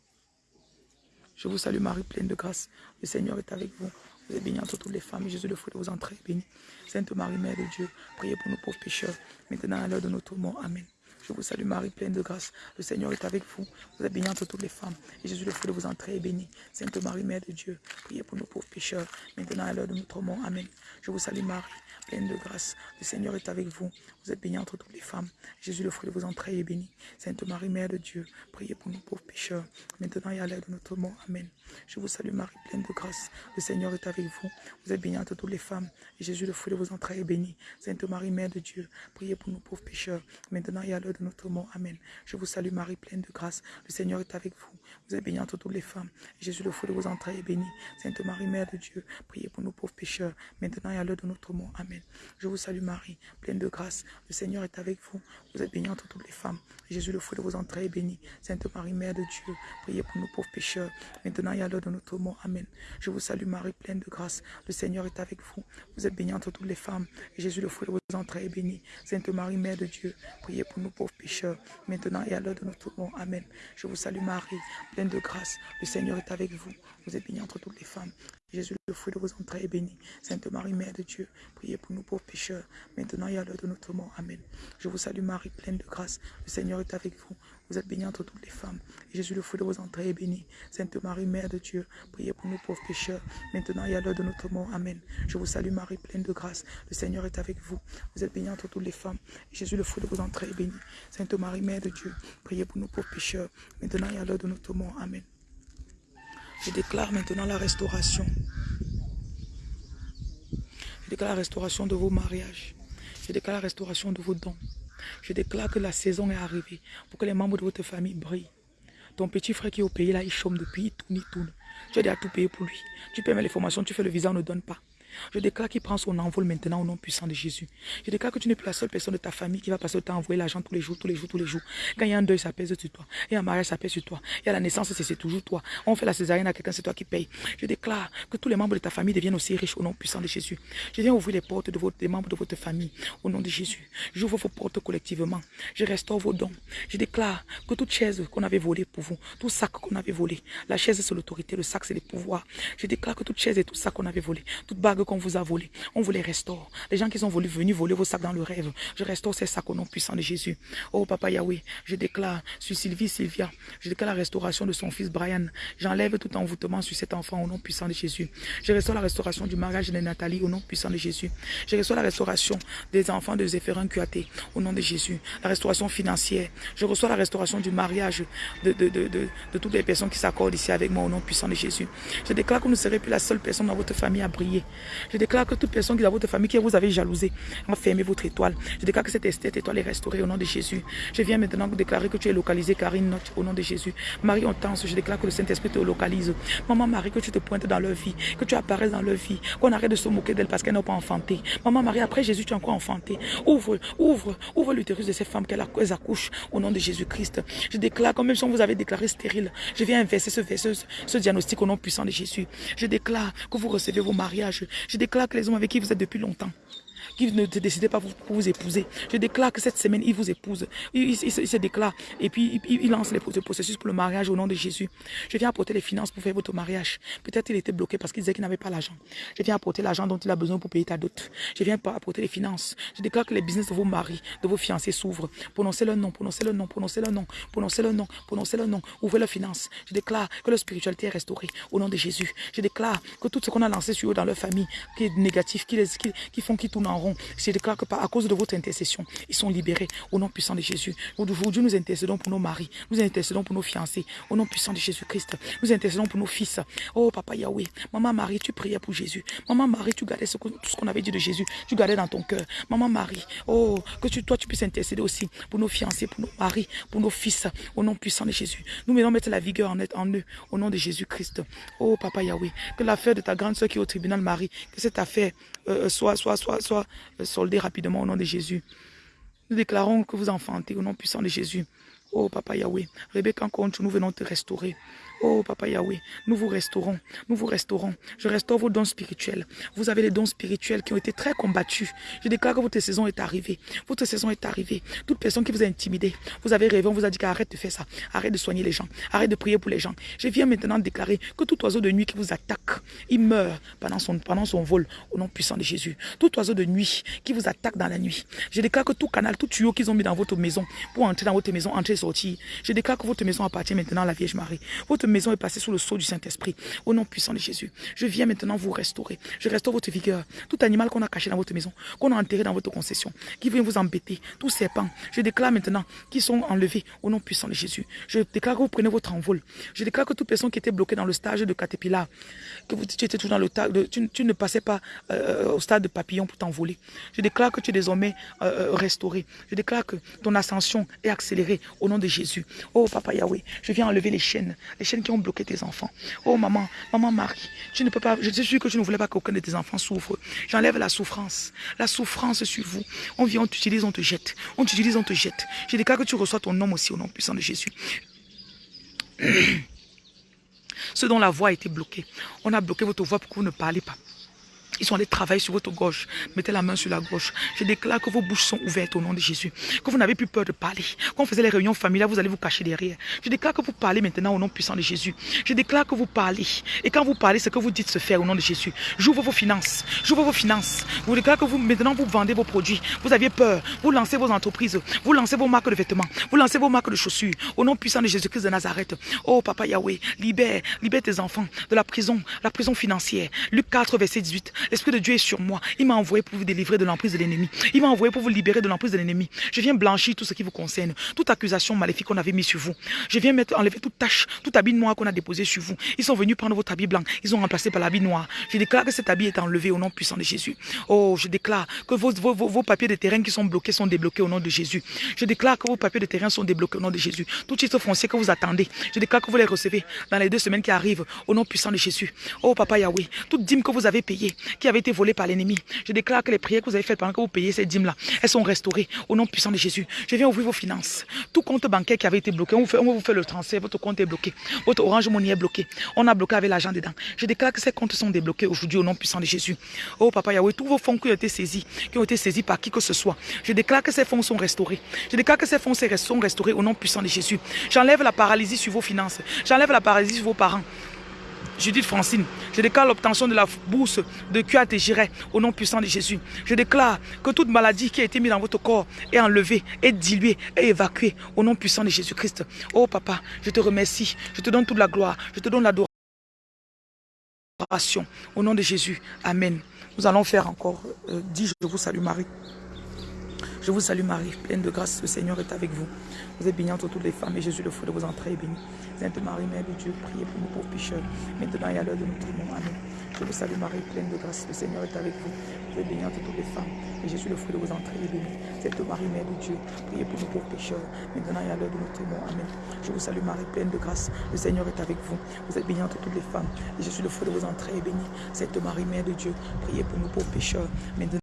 Je vous salue Marie, pleine de grâce. Le Seigneur est avec vous. Vous êtes bénie entre toutes les femmes. Jésus, le fruit de vos entrées, béni. Sainte Marie, Mère de Dieu, priez pour nous pauvres pécheurs, maintenant à l'heure de notre mort. Amen. Je vous salue Marie, pleine de grâce. Le Seigneur est avec vous. Vous êtes bénie entre toutes les femmes. Et Jésus, le fruit de vos entrées, est béni. Sainte Marie, Mère de Dieu, priez pour nous pauvres pécheurs, maintenant à l'heure de notre mort. Amen. Je vous salue Marie, pleine de grâce. Le Seigneur est avec vous. Vous êtes bénie entre toutes les femmes. Jésus, le fruit de vos entrailles, est béni. Sainte Marie, Mère de Dieu, priez pour nous pauvres pécheurs, maintenant et à l'heure de notre mort. Amen. Je vous salue Marie, pleine de grâce. Le Seigneur est avec vous. Vous êtes bénie entre toutes les femmes. Et Jésus, le fruit de vos entrailles, est béni. Sainte Marie, Mère de Dieu, priez pour nous pauvres pécheurs, maintenant et à l'heure de notre mort. Amen. Je vous salue Marie, pleine de grâce. Le Seigneur est avec vous. Vous êtes bénie entre toutes les femmes. Jésus, le fruit de vos entrailles, est béni. Sainte Marie, Mère de Dieu, priez pour nous pauvres pécheurs, maintenant et à l'heure de notre mort. Amen. Je vous salue Marie, pleine de grâce. Le Seigneur est avec vous. Vous êtes bénie entre toutes les femmes. Jésus, le fruit de vos entrailles, est béni. Sainte Marie, Mère de Dieu, priez pour nous pauvres pécheurs, maintenant et à l'heure de notre mort. Amen. Je vous salue Marie, pleine de grâce. Le Seigneur est avec vous. Vous êtes bénie entre toutes les femmes. Jésus, le fruit de vos entrailles, est béni. Sainte Marie, Mère de Dieu, priez pour nous pauvres maintenant et à l'heure de notre mort. Amen. Je vous salue Marie, pleine de grâce. Le Seigneur est avec vous. Vous êtes bénie entre toutes les femmes. Jésus, le fruit de vos entrailles, est béni. Sainte Marie, Mère de Dieu, priez pour nous pauvres pécheurs, maintenant et à l'heure de notre mort. Amen. Je vous salue Marie, pleine de grâce. Le Seigneur est avec vous. Vous êtes bénie entre toutes les femmes. Et Jésus, le fruit de vos entrailles, est béni. Sainte Marie, Mère de Dieu, priez pour nous pauvres pécheurs, maintenant et à l'heure de notre mort. Amen. Je vous salue Marie, pleine de grâce. Le Seigneur est avec vous. Vous êtes bénie entre toutes les femmes. Et Jésus, le fruit de vos entrailles, est béni. Sainte Marie, Mère de Dieu, priez pour nous pauvres pécheurs, maintenant et à l'heure de notre mort. Amen. Je déclare maintenant la restauration. Je déclare la restauration de vos mariages. Je déclare la restauration de vos dons. Je déclare que la saison est arrivée pour que les membres de votre famille brillent. Ton petit frère qui est au pays là, il chôme depuis, il tourne, il tourne. Tu as déjà tout payé pour lui. Tu paies les formations, tu fais le visa, on ne donne pas. Je déclare qu'il prend son envol maintenant au nom puissant de Jésus. Je déclare que tu n'es plus la seule personne de ta famille qui va passer le temps à envoyer l'argent tous les jours, tous les jours, tous les jours. Quand il y a un deuil, ça pèse sur toi. Il y a un mariage, ça pèse sur toi. Il y a la naissance, c'est toujours toi. On fait la césarienne à quelqu'un, c'est toi qui paye. Je déclare que tous les membres de ta famille deviennent aussi riches au nom puissant de Jésus. Je viens ouvrir les portes de des membres de votre famille au nom de Jésus. J'ouvre vos portes collectivement. Je restaure vos dons. Je déclare que toute chaise qu'on avait volée pour vous, tout sac qu'on avait volé, la chaise c'est l'autorité, le sac c'est le pouvoir. Je déclare que toute chaise et tout sac qu'on avait volé, toute bague qu'on vous a volés, on vous les restaure. Les gens qui sont venus voler vos sacs dans le rêve, je restaure ces sacs au nom puissant de Jésus. Oh Papa Yahweh, je déclare sur Sylvie, Sylvia, je déclare la restauration de son fils Brian. J'enlève tout envoûtement sur cet enfant au nom puissant de Jésus. Je restaure la restauration du mariage de Nathalie au nom puissant de Jésus. Je restaure la restauration des enfants de Zéphérin Cuaté au nom de Jésus. La restauration financière. Je reçois la restauration du mariage de, de, toutes les personnes qui s'accordent ici avec moi au nom puissant de Jésus. Je déclare que vous ne serez plus la seule personne dans votre famille à briller. Je déclare que toute personne qui est dans votre famille qui vous avez jalousé, va fermer votre étoile. Je déclare que cette étoile est restaurée au nom de Jésus. Je viens maintenant déclarer que tu es localisé, Karine au nom de Jésus. Marie Hortense, je déclare que le Saint-Esprit te localise. Maman Marie, que tu te pointes dans leur vie, que tu apparaisses dans leur vie, qu'on arrête de se moquer d'elle parce qu'elle n'a pas enfanté. Maman Marie, après Jésus, tu as encore enfanté. Ouvre, ouvre, ouvre l'utérus de ces femmes qu'elles accouchent au nom de Jésus-Christ. Je déclare, comme même si on vous avait déclaré stérile, je viens inverser ce, ce, ce diagnostic au nom puissant de Jésus. Je déclare que vous recevez vos mariages. Je déclare que les hommes avec qui vous êtes depuis longtemps, qui ne décidait pas pour vous épouser. Je déclare que cette semaine, il vous épouse. Il, se déclare et puis il, lance les, processus pour le mariage au nom de Jésus. Je viens apporter les finances pour faire votre mariage. Peut-être il était bloqué parce qu'il disait qu'il n'avait pas l'argent. Je viens apporter l'argent dont il a besoin pour payer ta dot. Je viens apporter les finances. Je déclare que les business de vos maris, de vos fiancés s'ouvrent. Prononcez le nom, prononcez le nom, prononcez le nom, prononcez le nom, prononcez le nom. Ouvrez leurs finances. Je déclare que leur spiritualité est restaurée au nom de Jésus. Je déclare que tout ce qu'on a lancé sur eux dans leur famille, qui est négatif, qui, les, qui, qui font qu'ils tournent en rond, je déclare que à cause de votre intercession, ils sont libérés au nom puissant de Jésus. Aujourd'hui, nous intercédons pour nos maris, nous intercédons pour nos fiancés, au nom puissant de Jésus-Christ. Nous intercédons pour nos fils. Oh, Papa Yahweh, Maman Marie, tu priais pour Jésus. Maman Marie, tu gardais tout ce qu'on avait dit de Jésus, tu gardais dans ton cœur. Maman Marie, oh, que toi, tu puisses intercéder aussi pour nos fiancés, pour nos maris, pour nos fils, au nom puissant de Jésus. Nous venons mettre la vigueur en, en eux, au nom de Jésus-Christ. Oh, Papa Yahweh, que l'affaire de ta grande soeur qui est au tribunal, Marie, que cette affaire euh, soit, soit, soit, soit euh, soldée rapidement au nom de Jésus. Nous déclarons que vous enfantez au nom puissant de Jésus. Oh Papa Yahweh, Rebecca compte, nous venons te restaurer. Oh Papa Yahweh, nous vous restaurons, nous vous restaurons. Je restaure vos dons spirituels. Vous avez les dons spirituels qui ont été très combattus. Je déclare que votre saison est arrivée. Votre saison est arrivée. Toute personne qui vous a intimidé, vous avez rêvé, on vous a dit qu'arrête de faire ça. Arrête de soigner les gens. Arrête de prier pour les gens. Je viens maintenant déclarer que tout oiseau de nuit qui vous attaque, il meurt pendant son, pendant son vol au nom puissant de Jésus. Tout oiseau de nuit qui vous attaque dans la nuit. Je déclare que tout canal, tout tuyau qu'ils ont mis dans votre maison pour entrer dans votre maison, entrer et sortir. Je déclare que votre maison appartient maintenant à la Vierge Marie. Maison est passée sous le sceau du Saint-Esprit. Au nom puissant de Jésus, je viens maintenant vous restaurer. Je restaure votre vigueur. Tout animal qu'on a caché dans votre maison, qu'on a enterré dans votre concession, qui vient vous embêter, tous serpents, je déclare maintenant qu'ils sont enlevés au nom puissant de Jésus. Je déclare que vous prenez votre envol. Je déclare que toute personne qui était bloquée dans le stage de caterpillar, que vous, tu étais toujours dans le de, tu, ne passais pas euh, au stade de papillon pour t'envoler. Je déclare que tu es désormais euh, euh, restauré. Je déclare que ton ascension est accélérée au nom de Jésus. Oh Papa Yahweh, je viens enlever les chaînes, les chaînes qui ont bloqué tes enfants. Oh maman, maman Marie, tu ne peux pas, je suis sûr que tu ne voulais pas qu'aucun de tes enfants souffre. J'enlève la souffrance, la souffrance sur vous. On vient, on t'utilise, on te jette. On t'utilise, on te jette. Je déclare que tu reçois ton nom aussi au nom puissant de Jésus. Ce dont la voix a été bloquée. On a bloqué votre voix pour que vous ne parlez pas. Ils sont allés travailler sur votre gauche. Mettez la main sur la gauche. Je déclare que vos bouches sont ouvertes au nom de Jésus. Que vous n'avez plus peur de parler. Quand on faisait les réunions familiales, vous allez vous cacher derrière. Je déclare que vous parlez maintenant au nom puissant de Jésus. Je déclare que vous parlez. Et quand vous parlez, ce que vous dites se faire au nom de Jésus. J'ouvre vos finances. J'ouvre vos finances. Vous déclare que vous, maintenant, vous vendez vos produits. Vous aviez peur. Vous lancez vos entreprises. Vous lancez vos marques de vêtements. Vous lancez vos marques de chaussures. Au nom puissant de Jésus-Christ de Nazareth. Oh, Papa Yahweh, libère, libère tes enfants de la prison, la prison financière. Luc 4, verset 18. L'Esprit de Dieu est sur moi. Il m'a envoyé pour vous délivrer de l'emprise de l'ennemi. Il m'a envoyé pour vous libérer de l'emprise de l'ennemi. Je viens blanchir tout ce qui vous concerne. Toute accusation maléfique qu'on avait mis sur vous. Je viens mettre, enlever toute tâche, tout habit noir qu'on a déposé sur vous. Ils sont venus prendre votre habit blanc. Ils ont remplacé par l'habit noir. Je déclare que cet habit est enlevé au nom puissant de Jésus. Oh, je déclare que vos, vos, vos, papiers de terrain qui sont bloqués sont débloqués au nom de Jésus. Je déclare que vos papiers de terrain sont débloqués au nom de Jésus. Tout titre foncier que vous attendez, je déclare que vous les recevez dans les deux semaines qui arrivent au nom puissant de Jésus. Oh, Papa Yahweh, toute dîme que vous avez payée, qui avait été volée par l'ennemi, je déclare que les prières que vous avez faites pendant que vous payez ces dîmes-là, elles sont restaurées au nom puissant de Jésus. Je viens ouvrir vos finances. Tout compte bancaire qui avait été bloqué, on vous fait, vous le transfert, votre compte est bloqué. Votre orange money est bloqué. On a bloqué avec l'argent dedans. Je déclare que ces comptes sont débloqués aujourd'hui au nom puissant de Jésus. Oh Papa Yahweh, tous vos fonds qui ont été saisis, qui ont été saisis par qui que ce soit, je déclare que ces fonds sont restaurés. Je déclare que ces fonds sont restaurés au nom puissant de Jésus. J'enlève la paralysie sur vos finances. J'enlève la paralysie sur vos parents. Judith Francine. Je déclare l'obtention de la bourse de QAT Giret au nom puissant de Jésus. Je déclare que toute maladie qui a été mise dans votre corps est enlevée, est diluée, est évacuée au nom puissant de Jésus-Christ. Oh papa, je te remercie. Je te donne toute la gloire. Je te donne l'adoration. Au nom de Jésus. Amen. Nous allons faire encore euh, dis je vous salue Marie. Je vous salue Marie, pleine de grâce, le Seigneur est avec vous. Vous êtes bénie entre toutes les femmes et Jésus, le fruit de vos entrailles, est béni. Sainte Marie, Mère de Dieu, priez pour nous pauvres pécheurs, maintenant et à l'heure de notre mort. Amen. Je vous salue Marie, pleine de grâce, le Seigneur est avec vous. Vous êtes bénie entre toutes les femmes et Jésus, le fruit de vos entrailles, est béni. Sainte Marie, Mère de Dieu, priez pour nous pauvres pécheurs, maintenant et à l'heure de notre mort. Amen. Je vous salue Marie, pleine de grâce, le Seigneur est avec vous. Vous êtes bénie entre toutes les femmes et Jésus, le fruit de vos entrailles, est béni. Sainte Marie, Mère de Dieu, priez pour nous pauvres pécheurs, maintenant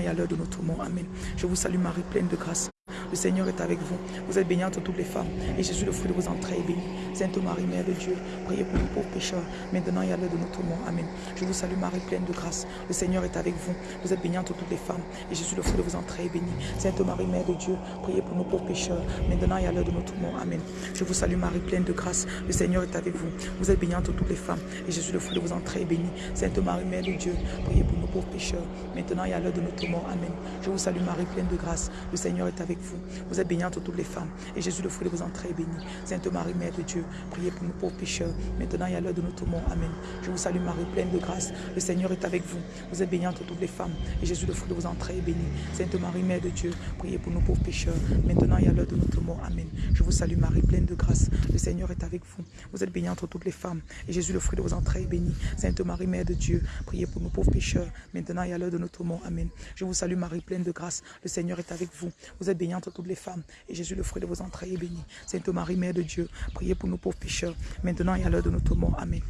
et à l'heure de notre mort. Amen. Je vous salue Marie, pleine de grâce. Le Seigneur est avec vous. Vous êtes bénie entre toutes les femmes. Et Jésus, le fruit de vos entrailles, est béni. Sainte Marie, Mère de Dieu, priez pour nous pauvres pécheurs, maintenant et à l'heure de notre mort. Amen. Je vous salue Marie, pleine de grâce. Le Seigneur est avec vous. Vous êtes bénie entre toutes les femmes. Et Jésus, le fruit de vos entrailles, est béni. Sainte Marie, Mère de Dieu, priez pour nous pauvres pécheurs, maintenant et à l'heure de notre mort. Amen. Je vous salue Marie, pleine de grâce. Le Seigneur est avec vous. Vous êtes bénie entre toutes les femmes. Et Jésus, le fruit de vos entrailles, est béni. Sainte Marie, Mère de Dieu, priez pour nous pauvres pécheurs, maintenant et à l'heure de notre mort. Amen. Je vous salue Marie, pleine de grâce. Le Seigneur est avec. Vous êtes bénie entre toutes les femmes. Et Jésus, le fruit de vos entrailles, est béni. Sainte Marie, Mère de Dieu, priez pour nous pauvres pécheurs, maintenant et à l'heure de notre mort. Amen. Je vous salue Marie, pleine de grâce. Le Seigneur est avec vous. Vous êtes bénie entre toutes les femmes. Et Jésus, le fruit de vos entrailles, est béni. Sainte Marie, Mère de Dieu, priez pour nous pauvres pécheurs, maintenant et à l'heure de notre mort. Amen. Je vous salue Marie, pleine de grâce. Le Seigneur est avec vous. Vous êtes bénie entre toutes les femmes. Et Jésus, le fruit de vos entrailles, est béni. Sainte Marie, Mère de Dieu, priez pour nous pauvres pécheurs, maintenant et à l'heure de notre mort. Amen. Je vous salue Marie, pleine de grâce. Le Seigneur est avec vous. Vous êtes bénie entre toutes les femmes. Et Jésus, le fruit de vos entrailles, est béni. Sainte Marie, Mère de Dieu, priez pour nous pauvres pécheurs, maintenant et à l'heure de notre mort. Amen.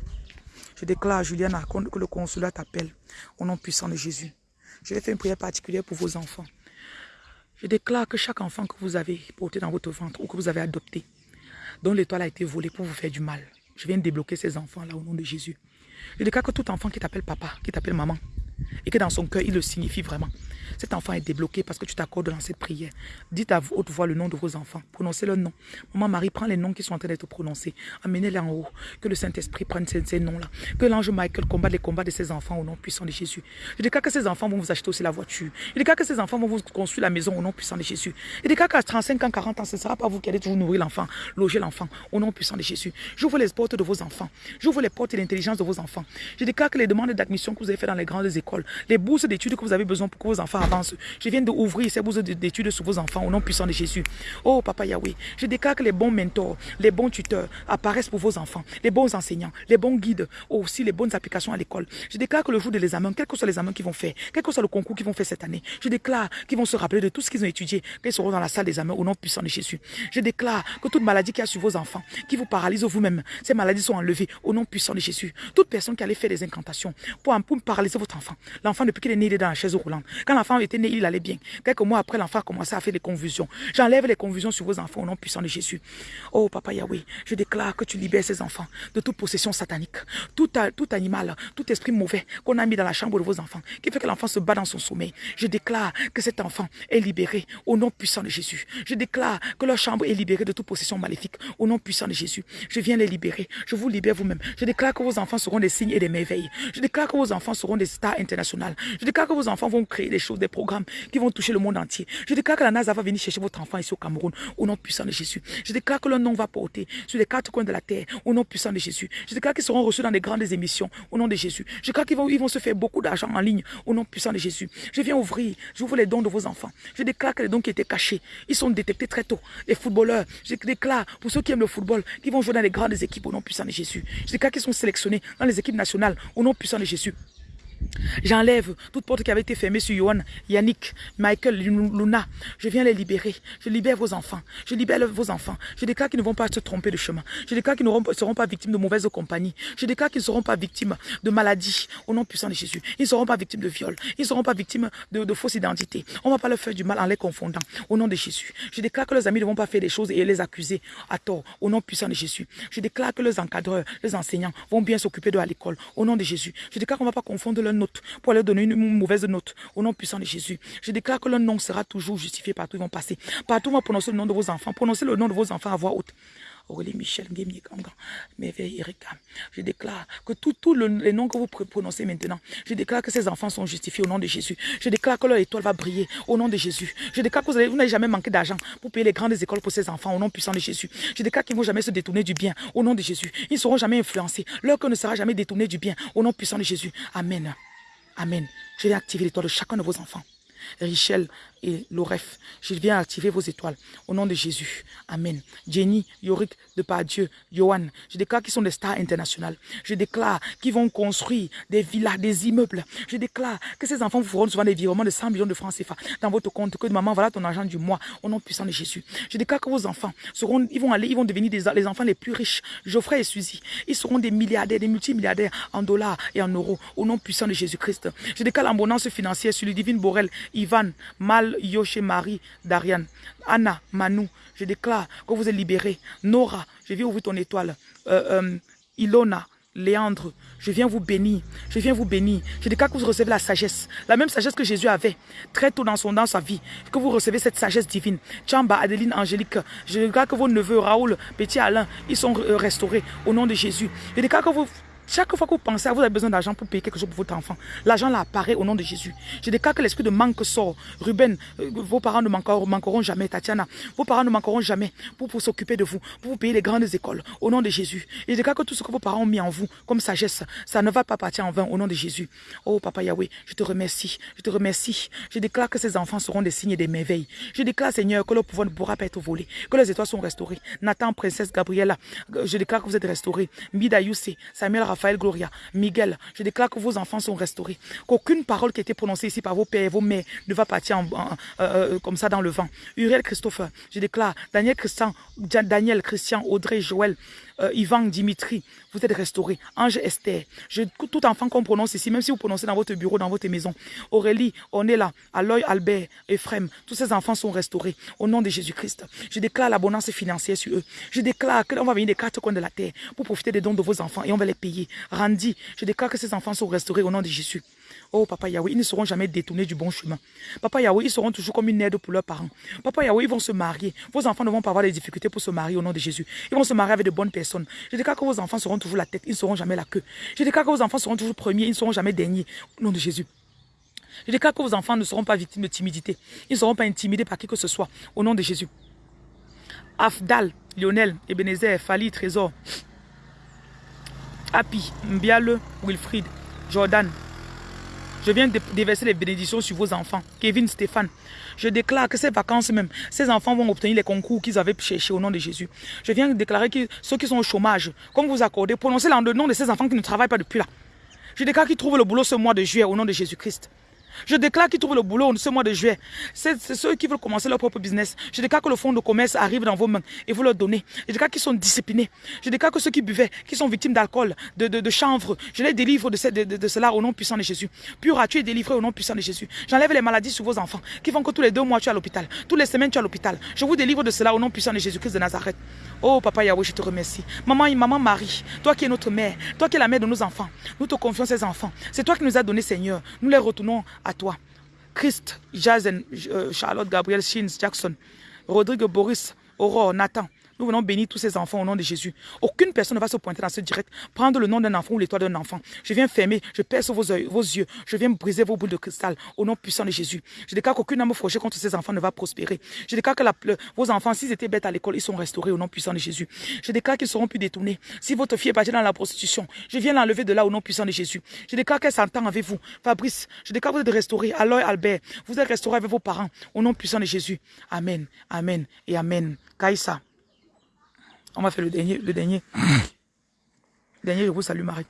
Je déclare à Juliane que le consulat t'appelle au nom puissant de Jésus. Je vais faire une prière particulière pour vos enfants. Je déclare que chaque enfant que vous avez porté dans votre ventre ou que vous avez adopté, dont l'étoile a été volée pour vous faire du mal, je viens de débloquer ces enfants-là au nom de Jésus. Je déclare que tout enfant qui t'appelle papa, qui t'appelle maman, et que dans son cœur, il le signifie vraiment. Cet enfant est débloqué parce que tu t'accordes dans cette prière. Dites à haute voix le nom de vos enfants. Prononcez le nom. Maman Marie, prends les noms qui sont en train d'être prononcés. Amenez-les en haut. Que le Saint-Esprit prenne ces, noms-là. Que l'ange Michael combatte les combats de ces enfants au nom puissant de Jésus. Je déclare que ces enfants vont vous acheter aussi la voiture. Je déclare que ces enfants vont vous construire la maison au nom puissant de Jésus. Je déclare qu'à 35 ans, 40 ans, ce ne sera pas vous qui allez toujours nourrir l'enfant, loger l'enfant au nom puissant de Jésus. J'ouvre les portes de vos enfants. J'ouvre les portes de l'intelligence de vos enfants. Je déclare que les demandes d'admission que vous avez faites dans les grandes écoles, les bourses d'études que vous avez besoin pour que vos enfants je viens d'ouvrir ces bourses d'études sur vos enfants au nom puissant de Jésus. Oh, Papa Yahweh, je déclare que les bons mentors, les bons tuteurs apparaissent pour vos enfants, les bons enseignants, les bons guides, aussi les bonnes applications à l'école. Je déclare que le jour de l'examen, quels que soient les examens qu'ils vont faire, quel que soit le concours qu'ils vont faire cette année, je déclare qu'ils vont se rappeler de tout ce qu'ils ont étudié, qu'ils seront dans la salle d'examen au nom puissant de Jésus. Je déclare que toute maladie qui a sur vos enfants, qui vous paralyse vous-même, ces maladies sont enlevées au nom puissant de Jésus. Toute personne qui allait faire des incantations pour, pour paralyser votre enfant, l'enfant depuis qu'il est né, il est dans la chaise roulante. Quand l'enfant était né, il allait bien. Quelques mois après, l'enfant a commencé à faire des convulsions. J'enlève les convulsions sur vos enfants au nom puissant de Jésus. Oh, Papa Yahweh, je déclare que tu libères ces enfants de toute possession satanique. Tout, tout animal, tout esprit mauvais qu'on a mis dans la chambre de vos enfants, qui fait que l'enfant se bat dans son sommeil. Je déclare que cet enfant est libéré au nom puissant de Jésus. Je déclare que leur chambre est libérée de toute possession maléfique au nom puissant de Jésus. Je viens les libérer. Je vous libère vous-même. Je déclare que vos enfants seront des signes et des merveilles. Je déclare que vos enfants seront des stars internationales. Je déclare que vos enfants vont créer des choses, des programmes qui vont toucher le monde entier. Je déclare que la NASA va venir chercher votre enfant ici au Cameroun au nom puissant de Jésus. Je déclare que leur nom va porter sur les quatre coins de la terre au nom puissant de Jésus. Je déclare qu'ils seront reçus dans des grandes émissions au nom de Jésus. Je déclare qu'ils vont, ils se faire beaucoup d'argent en ligne au nom puissant de Jésus. Je viens ouvrir, j'ouvre les dons de vos enfants. Je déclare que les dons qui étaient cachés, ils sont détectés très tôt. Les footballeurs, je déclare pour ceux qui aiment le football, qui vont jouer dans les grandes équipes au nom puissant de Jésus. Je déclare qu'ils sont sélectionnés dans les équipes nationales au nom puissant de Jésus. J'enlève toute porte qui avait été fermée sur Yohan, Yannick, Michael, Luna. Je viens les libérer. Je libère vos enfants. Je libère vos enfants. Je déclare qu'ils ne vont pas se tromper de chemin. Je déclare qu'ils ne seront pas victimes de mauvaises compagnies. Je déclare qu'ils ne seront pas victimes de maladies au nom puissant de Jésus. Ils ne seront pas victimes de viol. Ils ne seront pas victimes de, fausses identités. On ne va pas leur faire du mal en les confondant au nom de Jésus. Je déclare que leurs amis ne vont pas faire des choses et les accuser à tort au nom puissant de Jésus. Je déclare que leurs encadreurs, les enseignants vont bien s'occuper de à l'école au nom de Jésus. Je déclare qu'on ne va pas confondre leurs notes pour leur donner une mauvaise note au nom puissant de Jésus. Je déclare que leur nom sera toujours justifié partout où ils vont passer. Partout où on va prononcer le nom de vos enfants. Prononcez le nom de vos enfants à voix haute. Aurélie Michel. Je déclare que tous les noms que vous prononcez maintenant, je déclare que ces enfants sont justifiés au nom de Jésus. Je déclare que leur étoile va briller au nom de Jésus. Je déclare que vous n'avez jamais manqué d'argent pour payer les grandes écoles pour ces enfants au nom puissant de Jésus. Je déclare qu'ils ne vont jamais se détourner du bien au nom de Jésus. Ils ne seront jamais influencés. Leur cœur ne sera jamais détourné du bien au nom puissant de Jésus. Amen. Amen. Je vais activer l'étoile de chacun de vos enfants. Richel et Loref, je viens activer vos étoiles au nom de Jésus. Amen. Jenny, Yorick, de par Dieu, Johan, je déclare qu'ils sont des stars internationales. Je déclare qu'ils vont construire des villas, des immeubles. Je déclare que ces enfants vous feront souvent des virements de 100 millions de francs CFA dans votre compte. Que maman, voilà ton argent du mois au nom puissant de Jésus. Je déclare que vos enfants seront, ils vont aller, ils vont devenir des, les enfants les plus riches. Geoffrey et Suzy, ils seront des milliardaires, des multimilliardaires en dollars et en euros au nom puissant de Jésus-Christ. Je déclare l'abondance financière sur le divine Borel, Ivan, Mal, Yoshi, Marie, Darian, Anna, Manu, je déclare que vous êtes libérés. Nora, je viens ouvrir ton étoile. Euh, euh, Ilona, Léandre, je viens vous bénir. Je viens vous bénir. Je déclare que vous recevez la sagesse. La même sagesse que Jésus avait très tôt dans, son, dans sa vie. Que vous recevez cette sagesse divine. Chamba, Adeline, Angélique. Je déclare que vos neveux, Raoul, Petit Alain, ils sont euh, restaurés au nom de Jésus. Je déclare que vous chaque fois que vous pensez à vous avez besoin d'argent pour payer quelque chose pour votre enfant, l'argent là apparaît au nom de Jésus. Je déclare que l'esprit de manque sort. Ruben, euh, vos parents ne manqueront, jamais. Tatiana, vos parents ne manqueront jamais pour, s'occuper de vous, pour vous payer les grandes écoles au nom de Jésus. Et je déclare que tout ce que vos parents ont mis en vous comme sagesse, ça ne va pas partir en vain au nom de Jésus. Oh Papa Yahweh, je te remercie. Je te remercie. Je déclare que ces enfants seront des signes et des merveilles. Je déclare Seigneur que leur pouvoir ne pourra pas être volé, que les étoiles sont restaurées. Nathan, princesse Gabriella, je déclare que vous êtes restaurés. Mida Samuel Raphaël Gloria, Miguel, je déclare que vos enfants sont restaurés. Qu'aucune parole qui a été prononcée ici par vos pères et vos mères ne va partir euh, euh, comme ça dans le vent. Uriel Christopher, je déclare, Daniel Christian, Daniel Christian, Audrey, Joël, euh, Ivan, Dimitri, vous êtes restaurés. Ange Esther, je, tout enfant qu'on prononce ici, même si vous prononcez dans votre bureau, dans votre maison. Aurélie, on est là. Aloy, Albert, Ephraim, tous ces enfants sont restaurés au nom de Jésus-Christ. Je déclare l'abondance financière sur eux. Je déclare qu'on va venir des quatre coins de la terre pour profiter des dons de vos enfants et on va les payer. Randy, je déclare que ces enfants sont restaurés au nom de Jésus. Oh, Papa Yahweh, ils ne seront jamais détournés du bon chemin. Papa Yahweh, ils seront toujours comme une aide pour leurs parents. Papa Yahweh, ils vont se marier. Vos enfants ne vont pas avoir des difficultés pour se marier au nom de Jésus. Ils vont se marier avec de bonnes personnes. Je déclare que vos enfants seront toujours la tête, ils ne seront jamais la queue. Je déclare que vos enfants seront toujours premiers, ils ne seront jamais derniers. Au nom de Jésus. Je déclare que vos enfants ne seront pas victimes de timidité. Ils ne seront pas intimidés par qui que ce soit. Au nom de Jésus. Afdal, Lionel, Ebenezer, Fali, Trésor, Happy, Mbiale, Wilfried, Jordan, je viens déverser les bénédictions sur vos enfants. Kevin, Stéphane. Je déclare que ces vacances même, ces enfants vont obtenir les concours qu'ils avaient cherchés au nom de Jésus. Je viens déclarer que ceux qui sont au chômage, comme vous accordez, prononcez le nom de ces enfants qui ne travaillent pas depuis là. Je déclare qu'ils trouvent le boulot ce mois de juillet au nom de Jésus-Christ. Je déclare qu'ils trouvent le boulot ce mois de juillet. C'est ceux qui veulent commencer leur propre business. Je déclare que le fonds de commerce arrive dans vos mains et vous leur donnez. Je déclare qu'ils sont disciplinés. Je déclare que ceux qui buvaient, qui sont victimes d'alcool, de, de, chanvre, je les délivre de, de, cela au nom puissant de Jésus. Pura, tu es délivré au nom puissant de Jésus? J'enlève les maladies sur vos enfants qui font que tous les deux mois tu es à l'hôpital. Toutes les semaines tu es à l'hôpital. Je vous délivre de cela au nom puissant de Jésus-Christ de Nazareth. Oh Papa Yahweh, je te remercie. Maman, maman Marie, toi qui es notre mère, toi qui es la mère de nos enfants, nous te confions ces enfants. C'est toi qui nous as donné Seigneur. Nous les retournons à toi. Christ, Jazen, euh, Charlotte, Gabriel, Shins, Jackson, Rodrigue, Boris, Aurore, Nathan, nous venons bénir tous ces enfants au nom de Jésus. Aucune personne ne va se pointer dans ce direct, prendre le nom d'un enfant ou l'étoile d'un enfant. Je viens fermer, je perce vos, vos yeux, je viens briser vos boules de cristal au nom puissant de Jésus. Je déclare qu'aucune âme fauchée contre ces enfants ne va prospérer. Je déclare que vos enfants, s'ils étaient bêtes à l'école, ils sont restaurés au nom puissant de Jésus. Je déclare qu'ils seront plus détournés. Si votre fille est partie dans la prostitution, je viens l'enlever de là au nom puissant de Jésus. Je déclare qu'elle s'entend avec vous. Fabrice, je déclare que vous êtes restaurés. Alors Albert, vous êtes restaurés avec vos parents au nom puissant de Jésus. Amen, Amen et Amen. Kaïsa. On va faire le dernier. Le dernier. Le dernier, je vous salue Marie.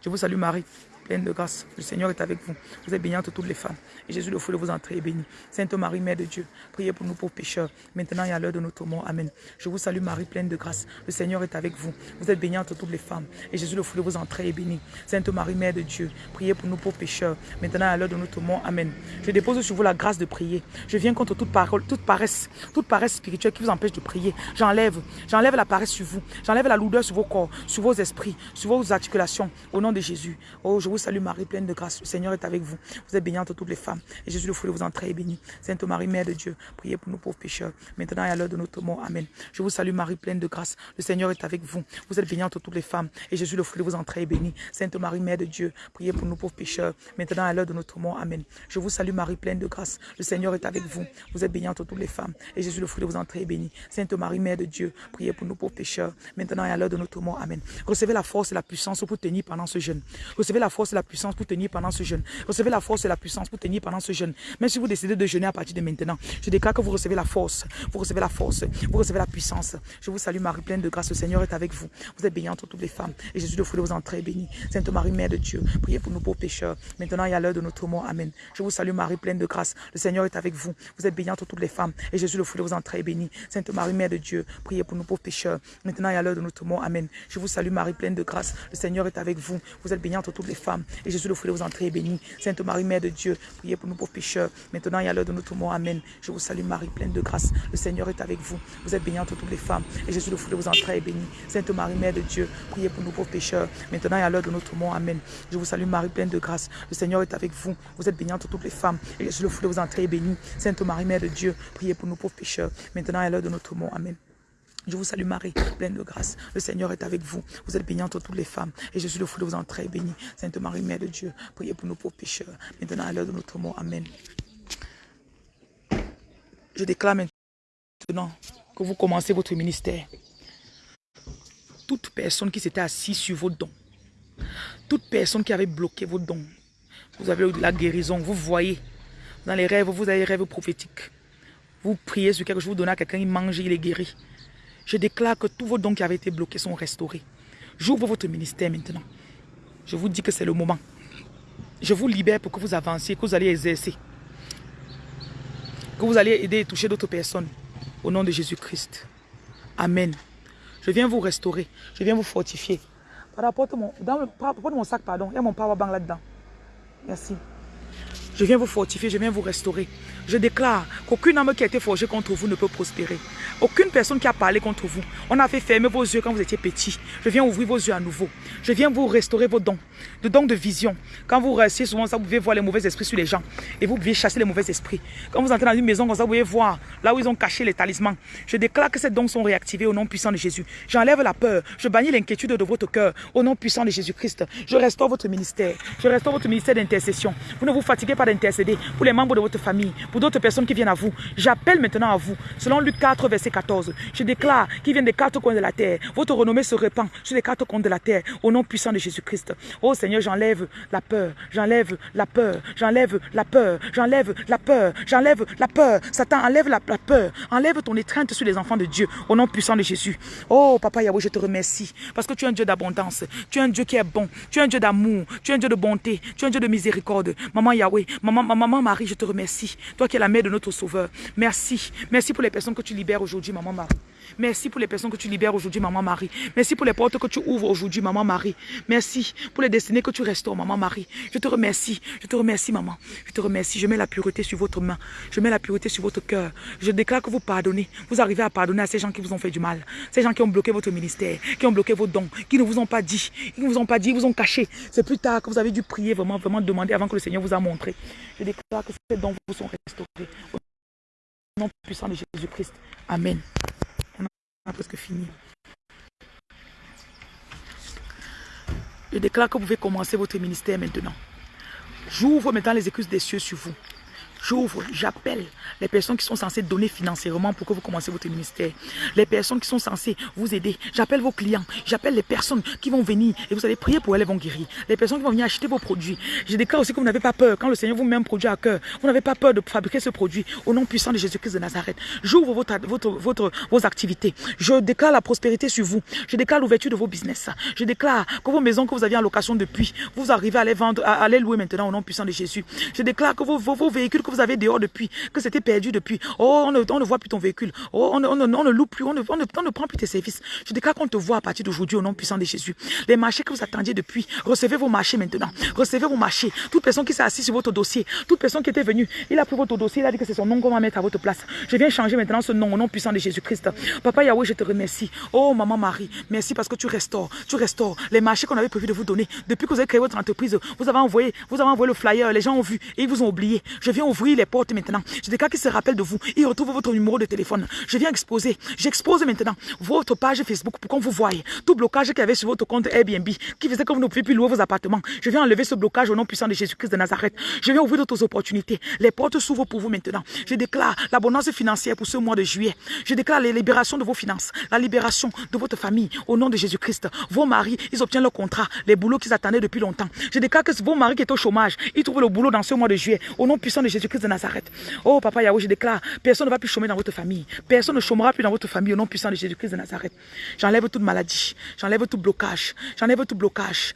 Je vous salue Marie pleine de grâce. Le Seigneur est avec vous. Vous êtes bénie toutes les femmes. Et Jésus, le fruit de vos entrées, est béni. Sainte Marie, Mère de Dieu, priez pour nous pauvres pécheurs, maintenant et à l'heure de notre mort. Amen. Je vous salue Marie, pleine de grâce. Le Seigneur est avec vous. Vous êtes bénie toutes les femmes. Et Jésus, le fruit de vos entrées, est béni. Sainte Marie, Mère de Dieu, priez pour nous pauvres pécheurs, maintenant et à l'heure de notre mort. Amen. Je dépose sur vous la grâce de prier. Je viens contre toute parole, toute paresse, toute paresse spirituelle qui vous empêche de prier. J'enlève, j'enlève la paresse sur vous. J'enlève la lourdeur sur vos corps, sur vos esprits, sur vos articulations. Au nom de Jésus. Oh, je vous salue Marie, pleine de grâce. Le Seigneur est avec vous. Vous êtes bénie entre toutes les femmes. Et Jésus, le fruit de vos entrailles, est béni. Sainte Marie, Mère de Dieu, priez pour nous pauvres pécheurs, maintenant et à l'heure de notre mort. Amen. Je vous salue Marie, pleine de grâce. Le Seigneur est avec vous. Vous êtes bénie entre toutes les femmes. Et Jésus, le fruit de vos entrailles, est béni. Sainte Marie, Mère de Dieu, priez pour nous pauvres pécheurs, maintenant et à l'heure de notre mort. Amen. Je vous salue Marie, pleine de grâce. Le Seigneur est avec vous. Vous êtes bénie entre toutes les femmes. Et Jésus, le fruit de vos entrailles, est béni. Sainte Marie, Mère de Dieu, priez pour nous pauvres pécheurs, maintenant et à l'heure de notre mort. Amen. Recevez la force et la puissance pour tenir pendant ce jeûne. Recevez la force et la puissance pour tenir pendant ce jeûne. Recevez la force et la puissance pour tenir pendant ce jeûne. Même si vous décidez de jeûner à partir de maintenant, je déclare que vous recevez la force, vous recevez la force, vous recevez la puissance. Je vous salue Marie, pleine de grâce. Le Seigneur est avec vous. Vous êtes bénie entre toutes les femmes. Et Jésus, le fruit de vos entrailles, béni. Sainte Marie, Mère de Dieu, priez pour nous pauvres pécheurs, maintenant et à l'heure de notre mort. Amen. Je vous salue Marie, pleine de grâce. Le Seigneur est avec vous. Vous êtes bénie entre toutes les femmes. Et Jésus, le fruit de vos entrailles, béni. Sainte Marie, Mère de Dieu, priez pour nous pauvres pécheurs, maintenant et à l'heure de notre mort. Amen. Je vous salue Marie, pleine de grâce. Le Seigneur est avec vous. Vous êtes bénie entre toutes les femmes. Et Jésus, le fruit de vos est béni. Sainte Marie, Mère de Dieu, priez pour nous pauvres pécheurs, maintenant et à l'heure de notre mort. Amen. Je vous salue Marie, pleine de grâce. Le Seigneur est avec vous. Vous êtes bénie entre toutes les femmes. Et Jésus, le fruit de vos entrailles, est béni. Sainte Marie, Mère de Dieu, priez pour nous pauvres pécheurs, maintenant et à l'heure de notre mort. Amen. Je vous salue Marie, pleine de grâce. Le Seigneur est avec vous. Vous êtes bénie entre toutes les femmes. Et Jésus, le fruit de vos entrailles, est béni. Sainte Marie, Mère de Dieu, priez pour nous pauvres pécheurs, maintenant et à l'heure de notre mort. Amen. Je vous salue Marie, pleine de grâce. Le Seigneur est avec vous. Vous êtes bénie entre toutes les femmes. Et Jésus, le fruit de vos entrailles, béni. Sainte Marie, Mère de Dieu, priez pour nous pauvres pécheurs, maintenant à l'heure de notre mort. Amen. Je déclare maintenant que vous commencez votre ministère. Toute personne qui s'était assise sur vos dons, toute personne qui avait bloqué vos dons, vous avez eu de la guérison, vous voyez, dans les rêves, vous avez des rêves prophétiques. Vous priez sur quelque chose, vous donnez à quelqu'un, il mange, il est guéri. Je déclare que tous vos dons qui avaient été bloqués sont restaurés. J'ouvre votre ministère maintenant. Je vous dis que c'est le moment. Je vous libère pour que vous avanciez, que vous allez exercer. Que vous allez aider et toucher d'autres personnes. Au nom de Jésus-Christ. Amen. Je viens vous restaurer. Je viens vous fortifier. Apporte mon, dans le, mon sac, pardon. Il y a mon power bank là-dedans. Merci. Je viens vous fortifier, je viens vous restaurer. Je déclare qu'aucune âme qui a été forgée contre vous ne peut prospérer. Aucune personne qui a parlé contre vous. On a fait fermer vos yeux quand vous étiez petit. Je viens ouvrir vos yeux à nouveau. Je viens vous restaurer vos dons. De dons de vision. Quand vous restez souvent, ça, vous pouvez voir les mauvais esprits sur les gens. Et vous pouvez chasser les mauvais esprits. Quand vous entrez dans une maison comme ça, vous pouvez voir là où ils ont caché les talismans. Je déclare que ces dons sont réactivés au nom puissant de Jésus. J'enlève la peur. Je bannis l'inquiétude de votre cœur au nom puissant de Jésus-Christ. Je restaure votre ministère. Je restaure votre ministère d'intercession. Vous ne vous fatiguez pas d'intercéder pour les membres de votre famille, pour d'autres personnes qui viennent à vous. J'appelle maintenant à vous. Selon Luc 4, verset 14, je déclare qu'ils viennent des quatre coins de la terre. Votre renommée se répand sur les quatre coins de la terre au nom puissant de Jésus-Christ. Oh Seigneur, j'enlève la peur, j'enlève la peur, j'enlève la peur, j'enlève la peur, j'enlève la peur. Satan, enlève la, peur, enlève ton étreinte sur les enfants de Dieu au nom puissant de Jésus. Oh Papa Yahweh, je te remercie parce que tu es un Dieu d'abondance, tu es un Dieu qui est bon, tu es un Dieu d'amour, tu es un Dieu de bonté, tu es un Dieu de miséricorde. Maman Yahweh, maman, maman Marie, je te remercie. Qui es la mère de notre Sauveur. Merci. Merci pour les personnes que tu libères aujourd'hui, Maman Marie. Merci pour les personnes que tu libères aujourd'hui, Maman Marie. Merci pour les portes que tu ouvres aujourd'hui, Maman Marie. Merci pour les destinées que tu restaures, Maman Marie. Je te remercie. Je te remercie, Maman. Je te remercie. Je mets la pureté sur votre main. Je mets la pureté sur votre cœur. Je déclare que vous pardonnez. Vous arrivez à pardonner à ces gens qui vous ont fait du mal. Ces gens qui ont bloqué votre ministère, qui ont bloqué vos dons, qui ne vous ont pas dit, qui ne vous ont pas dit, vous ont caché. C'est plus tard que vous avez dû prier, vraiment, vraiment demander avant que le Seigneur vous a montré. Je déclare que ces dons vous sont Au nom puissant de Jésus-Christ. Amen. On a presque fini. Je déclare que vous pouvez commencer votre ministère maintenant. J'ouvre maintenant les excuses des cieux sur vous. J'ouvre, j'appelle les personnes qui sont censées donner financièrement pour que vous commenciez votre ministère. Les personnes qui sont censées vous aider. J'appelle vos clients. J'appelle les personnes qui vont venir et vous allez prier pour elles, elles vont guérir. Les personnes qui vont venir acheter vos produits. Je déclare aussi que vous n'avez pas peur. Quand le Seigneur vous met un produit à cœur, vous n'avez pas peur de fabriquer ce produit au nom puissant de Jésus-Christ de Nazareth. J'ouvre votre, votre, vos activités. Je déclare la prospérité sur vous. Je déclare l'ouverture de vos business. Je déclare que vos maisons que vous aviez en location depuis, vous arrivez à les vendre, à, les louer maintenant au nom puissant de Jésus. Je déclare que vos, vos, vos véhicules que vous avez dehors depuis, que c'était perdu depuis. Oh, on ne, on ne voit plus ton véhicule. Oh, on on ne, loue plus, on ne, ne prend plus tes services. Je déclare qu'on te voit à partir d'aujourd'hui au nom puissant de Jésus. Les marchés que vous attendiez depuis, recevez vos marchés maintenant. Recevez vos marchés. Toute personne qui s'est assise sur votre dossier, toute personne qui était venue, il a pris votre dossier, il a dit que c'est son nom qu'on va mettre à votre place. Je viens changer maintenant ce nom au nom puissant de Jésus-Christ. Papa Yahweh, je te remercie. Oh, maman Marie, merci parce que tu restaures, tu restaures les marchés qu'on avait prévu de vous donner. Depuis que vous avez créé votre entreprise, vous avez envoyé, vous avez envoyé le flyer, les gens ont vu et ils vous ont oublié. Je viens ouvrir les portes maintenant. Je déclare qu'ils se rappellent de vous. Ils retrouvent votre numéro de téléphone. Je viens exposer. J'expose maintenant votre page Facebook pour qu'on vous voie. Tout blocage qu'il y avait sur votre compte Airbnb qui faisait que vous ne pouviez plus louer vos appartements. Je viens enlever ce blocage au nom puissant de Jésus-Christ de Nazareth. Je viens ouvrir d'autres opportunités. Les portes s'ouvrent pour vous maintenant. Je déclare l'abondance financière pour ce mois de juillet. Je déclare la libération de vos finances, la libération de votre famille au nom de Jésus-Christ. Vos maris, ils obtiennent leur contrat, les boulots qu'ils attendaient depuis longtemps. Je déclare que vos maris qui étaient au chômage, ils trouvent le boulot dans ce mois de juillet au nom puissant de Jésus-Christ de Nazareth. Oh papa Yahweh, je déclare, personne ne va plus chômer dans votre famille. Personne ne chômera plus dans votre famille au nom puissant de Jésus-Christ de Nazareth. J'enlève toute maladie, j'enlève tout blocage, j'enlève tout blocage.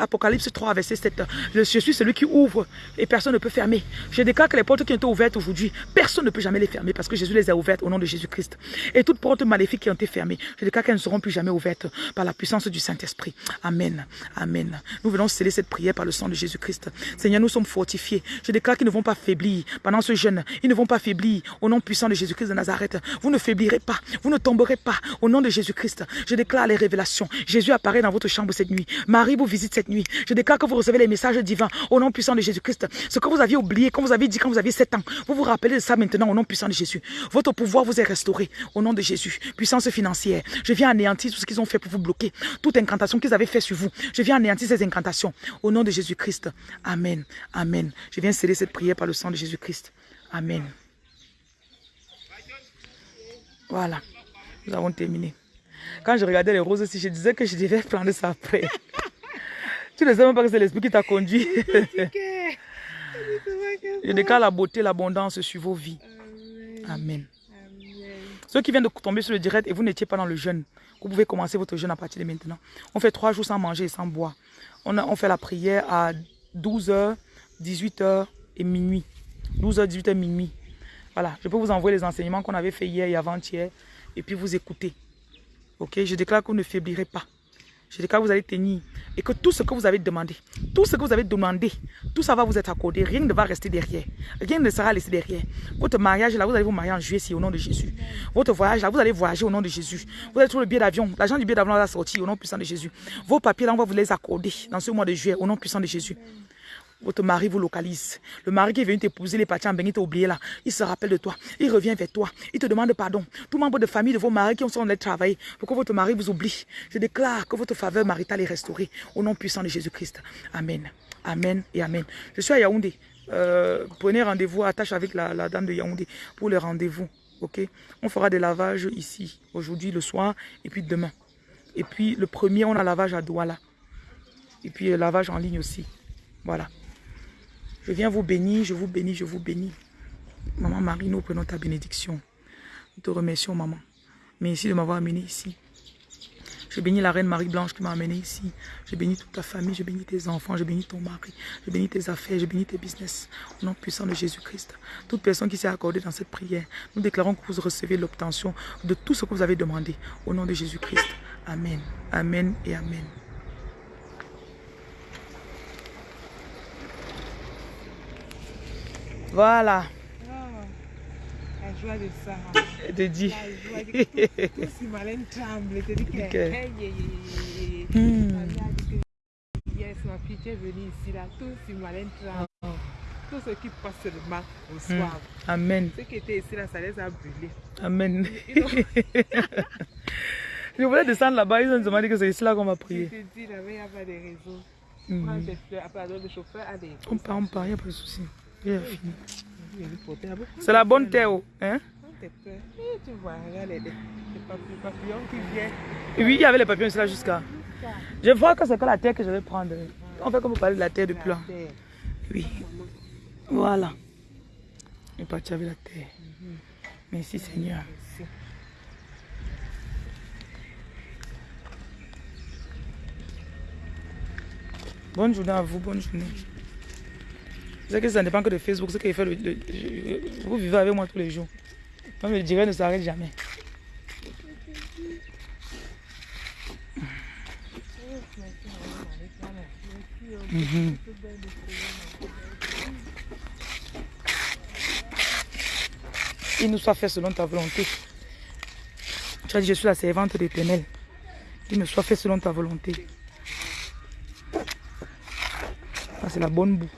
Apocalypse 3, verset 7. Je, je suis celui qui ouvre et personne ne peut fermer. Je déclare que les portes qui ont été ouvertes aujourd'hui, personne ne peut jamais les fermer parce que Jésus les a ouvertes au nom de Jésus-Christ. Et toutes portes maléfiques qui ont été fermées, je déclare qu'elles ne seront plus jamais ouvertes par la puissance du Saint-Esprit. Amen. Amen. Nous venons sceller cette prière par le sang de Jésus-Christ. Seigneur, nous sommes fortifiés. Je déclare qu'ils ne vont pas faiblir pendant ce jeûne. Ils ne vont pas faiblir au nom puissant de Jésus-Christ de Nazareth. Vous ne faiblirez pas. Vous ne tomberez pas au nom de Jésus-Christ. Je déclare les révélations. Jésus apparaît dans votre chambre cette nuit. Marie vous visite cette nuit. Je déclare que vous recevez les messages divins au nom puissant de Jésus-Christ. Ce que vous aviez oublié, comme vous avez dit quand vous aviez 7 ans, vous vous rappelez de ça maintenant au nom puissant de Jésus. Votre pouvoir vous est restauré au nom de Jésus. Puissance financière. Je viens anéantir tout ce qu'ils ont fait pour vous bloquer. Toute incantation qu'ils avaient fait sur vous. Je viens anéantir ces incantations au nom de Jésus-Christ. Amen. Amen. Je viens sceller cette prière par le sang de Jésus-Christ. Amen. Voilà. Nous avons terminé. Quand je regardais les roses aussi, je disais que je devais prendre ça après. tu ne sais même pas que c'est l'esprit qui t'a conduit. je déclare la beauté, l'abondance sur vos vies. Amen. Ceux qui viennent de tomber sur le direct et vous n'étiez pas dans le jeûne, vous pouvez commencer votre jeûne à partir de maintenant. On fait trois jours sans manger et sans boire. On, a, on fait la prière à 12h, 18h et minuit. 12h, 18h, minuit. Voilà, je peux vous envoyer les enseignements qu'on avait fait hier et avant-hier et puis vous écouter. Ok, je déclare que vous ne faiblirez pas. Je déclare que vous allez tenir et que tout ce que vous avez demandé, tout ce que vous avez demandé, tout ça va vous être accordé. Rien ne va rester derrière. Rien ne sera laissé derrière. Votre mariage là, vous allez vous marier en juillet au nom de Jésus. Votre voyage là, vous allez voyager au nom de Jésus. Vous allez trouver le billet d'avion. L'argent du billet d'avion va sortir au nom puissant de Jésus. Vos papiers là, on va vous les accorder dans ce mois de juillet au nom puissant de Jésus. Votre mari vous localise. Le mari qui est venu t'épouser, les parties en bain, il t'a oublié là. Il se rappelle de toi. Il revient vers toi. Il te demande pardon. Tout membre de famille de vos maris qui sont allés travailler pour que votre mari vous oublie. Je déclare que votre faveur maritale est restaurée au nom puissant de Jésus-Christ. Amen. Amen et Amen. Je suis à Yaoundé. Euh, prenez rendez-vous, attache avec la, dame de Yaoundé pour le rendez-vous. Ok? On fera des lavages ici, aujourd'hui, le soir, et puis demain. Et puis le premier, on a lavage à Douala. Et puis le lavage en ligne aussi. Voilà. Je viens vous bénir, je vous bénis, je vous bénis. Maman Marie, nous prenons ta bénédiction. Nous te remercions, maman. Merci de m'avoir amené ici. Je bénis la reine Marie-Blanche qui m'a amené ici. Je bénis toute ta famille, je bénis tes enfants, je bénis ton mari, je bénis tes affaires, je bénis tes business. Au nom puissant de Jésus-Christ. Toute personne qui s'est accordée dans cette prière, nous déclarons que vous recevez l'obtention de tout ce que vous avez demandé. Au nom de Jésus-Christ. Amen. Amen et Amen. Voilà. Oh, la joie de ça. De dire. La joie de tout si malin tremble. te dis que, Ok. hey, yeah, yeah, yeah, yeah. Hmm. Ma mère a dit que, Yes, ma fille, tu es venue ici, là, tout si malin tremble. Tout ce qui passe seulement au soir. Amen. Ceux qui étaient ici, là, ça les a brûlés. Amen. Ils Je voulais descendre là-bas, ils ont demandé que c'est ici là qu'on va Je prier. te dis, là-bas, il n'y a pas de réseau. Mhm. Prends tes fleurs, après, le chauffeur a des. On part, on part, il n'y a pas de souci. Il. Il il C'est la de bonne terre, hein? Tu vois, regarde les, papillons, qui viennent. Oui, il y avait les papillons ici là jusqu'à. Je vois que c'est que la terre que je vais prendre. On fait comme vous parlez de la terre. La terre. Oui. Voilà. On est parti avec la terre. Merci Seigneur. Bonne journée à vous, bonne journée. C'est que ça ne dépend que de Facebook, ce qu'il fait Vous vivez avec moi tous les jours. Le direct ne s'arrête jamais. Mhm. Il nous soit fait selon ta volonté. Tu as dit, je suis la servante d'éternel. Il me soit fait selon ta volonté. c'est la bonne boue.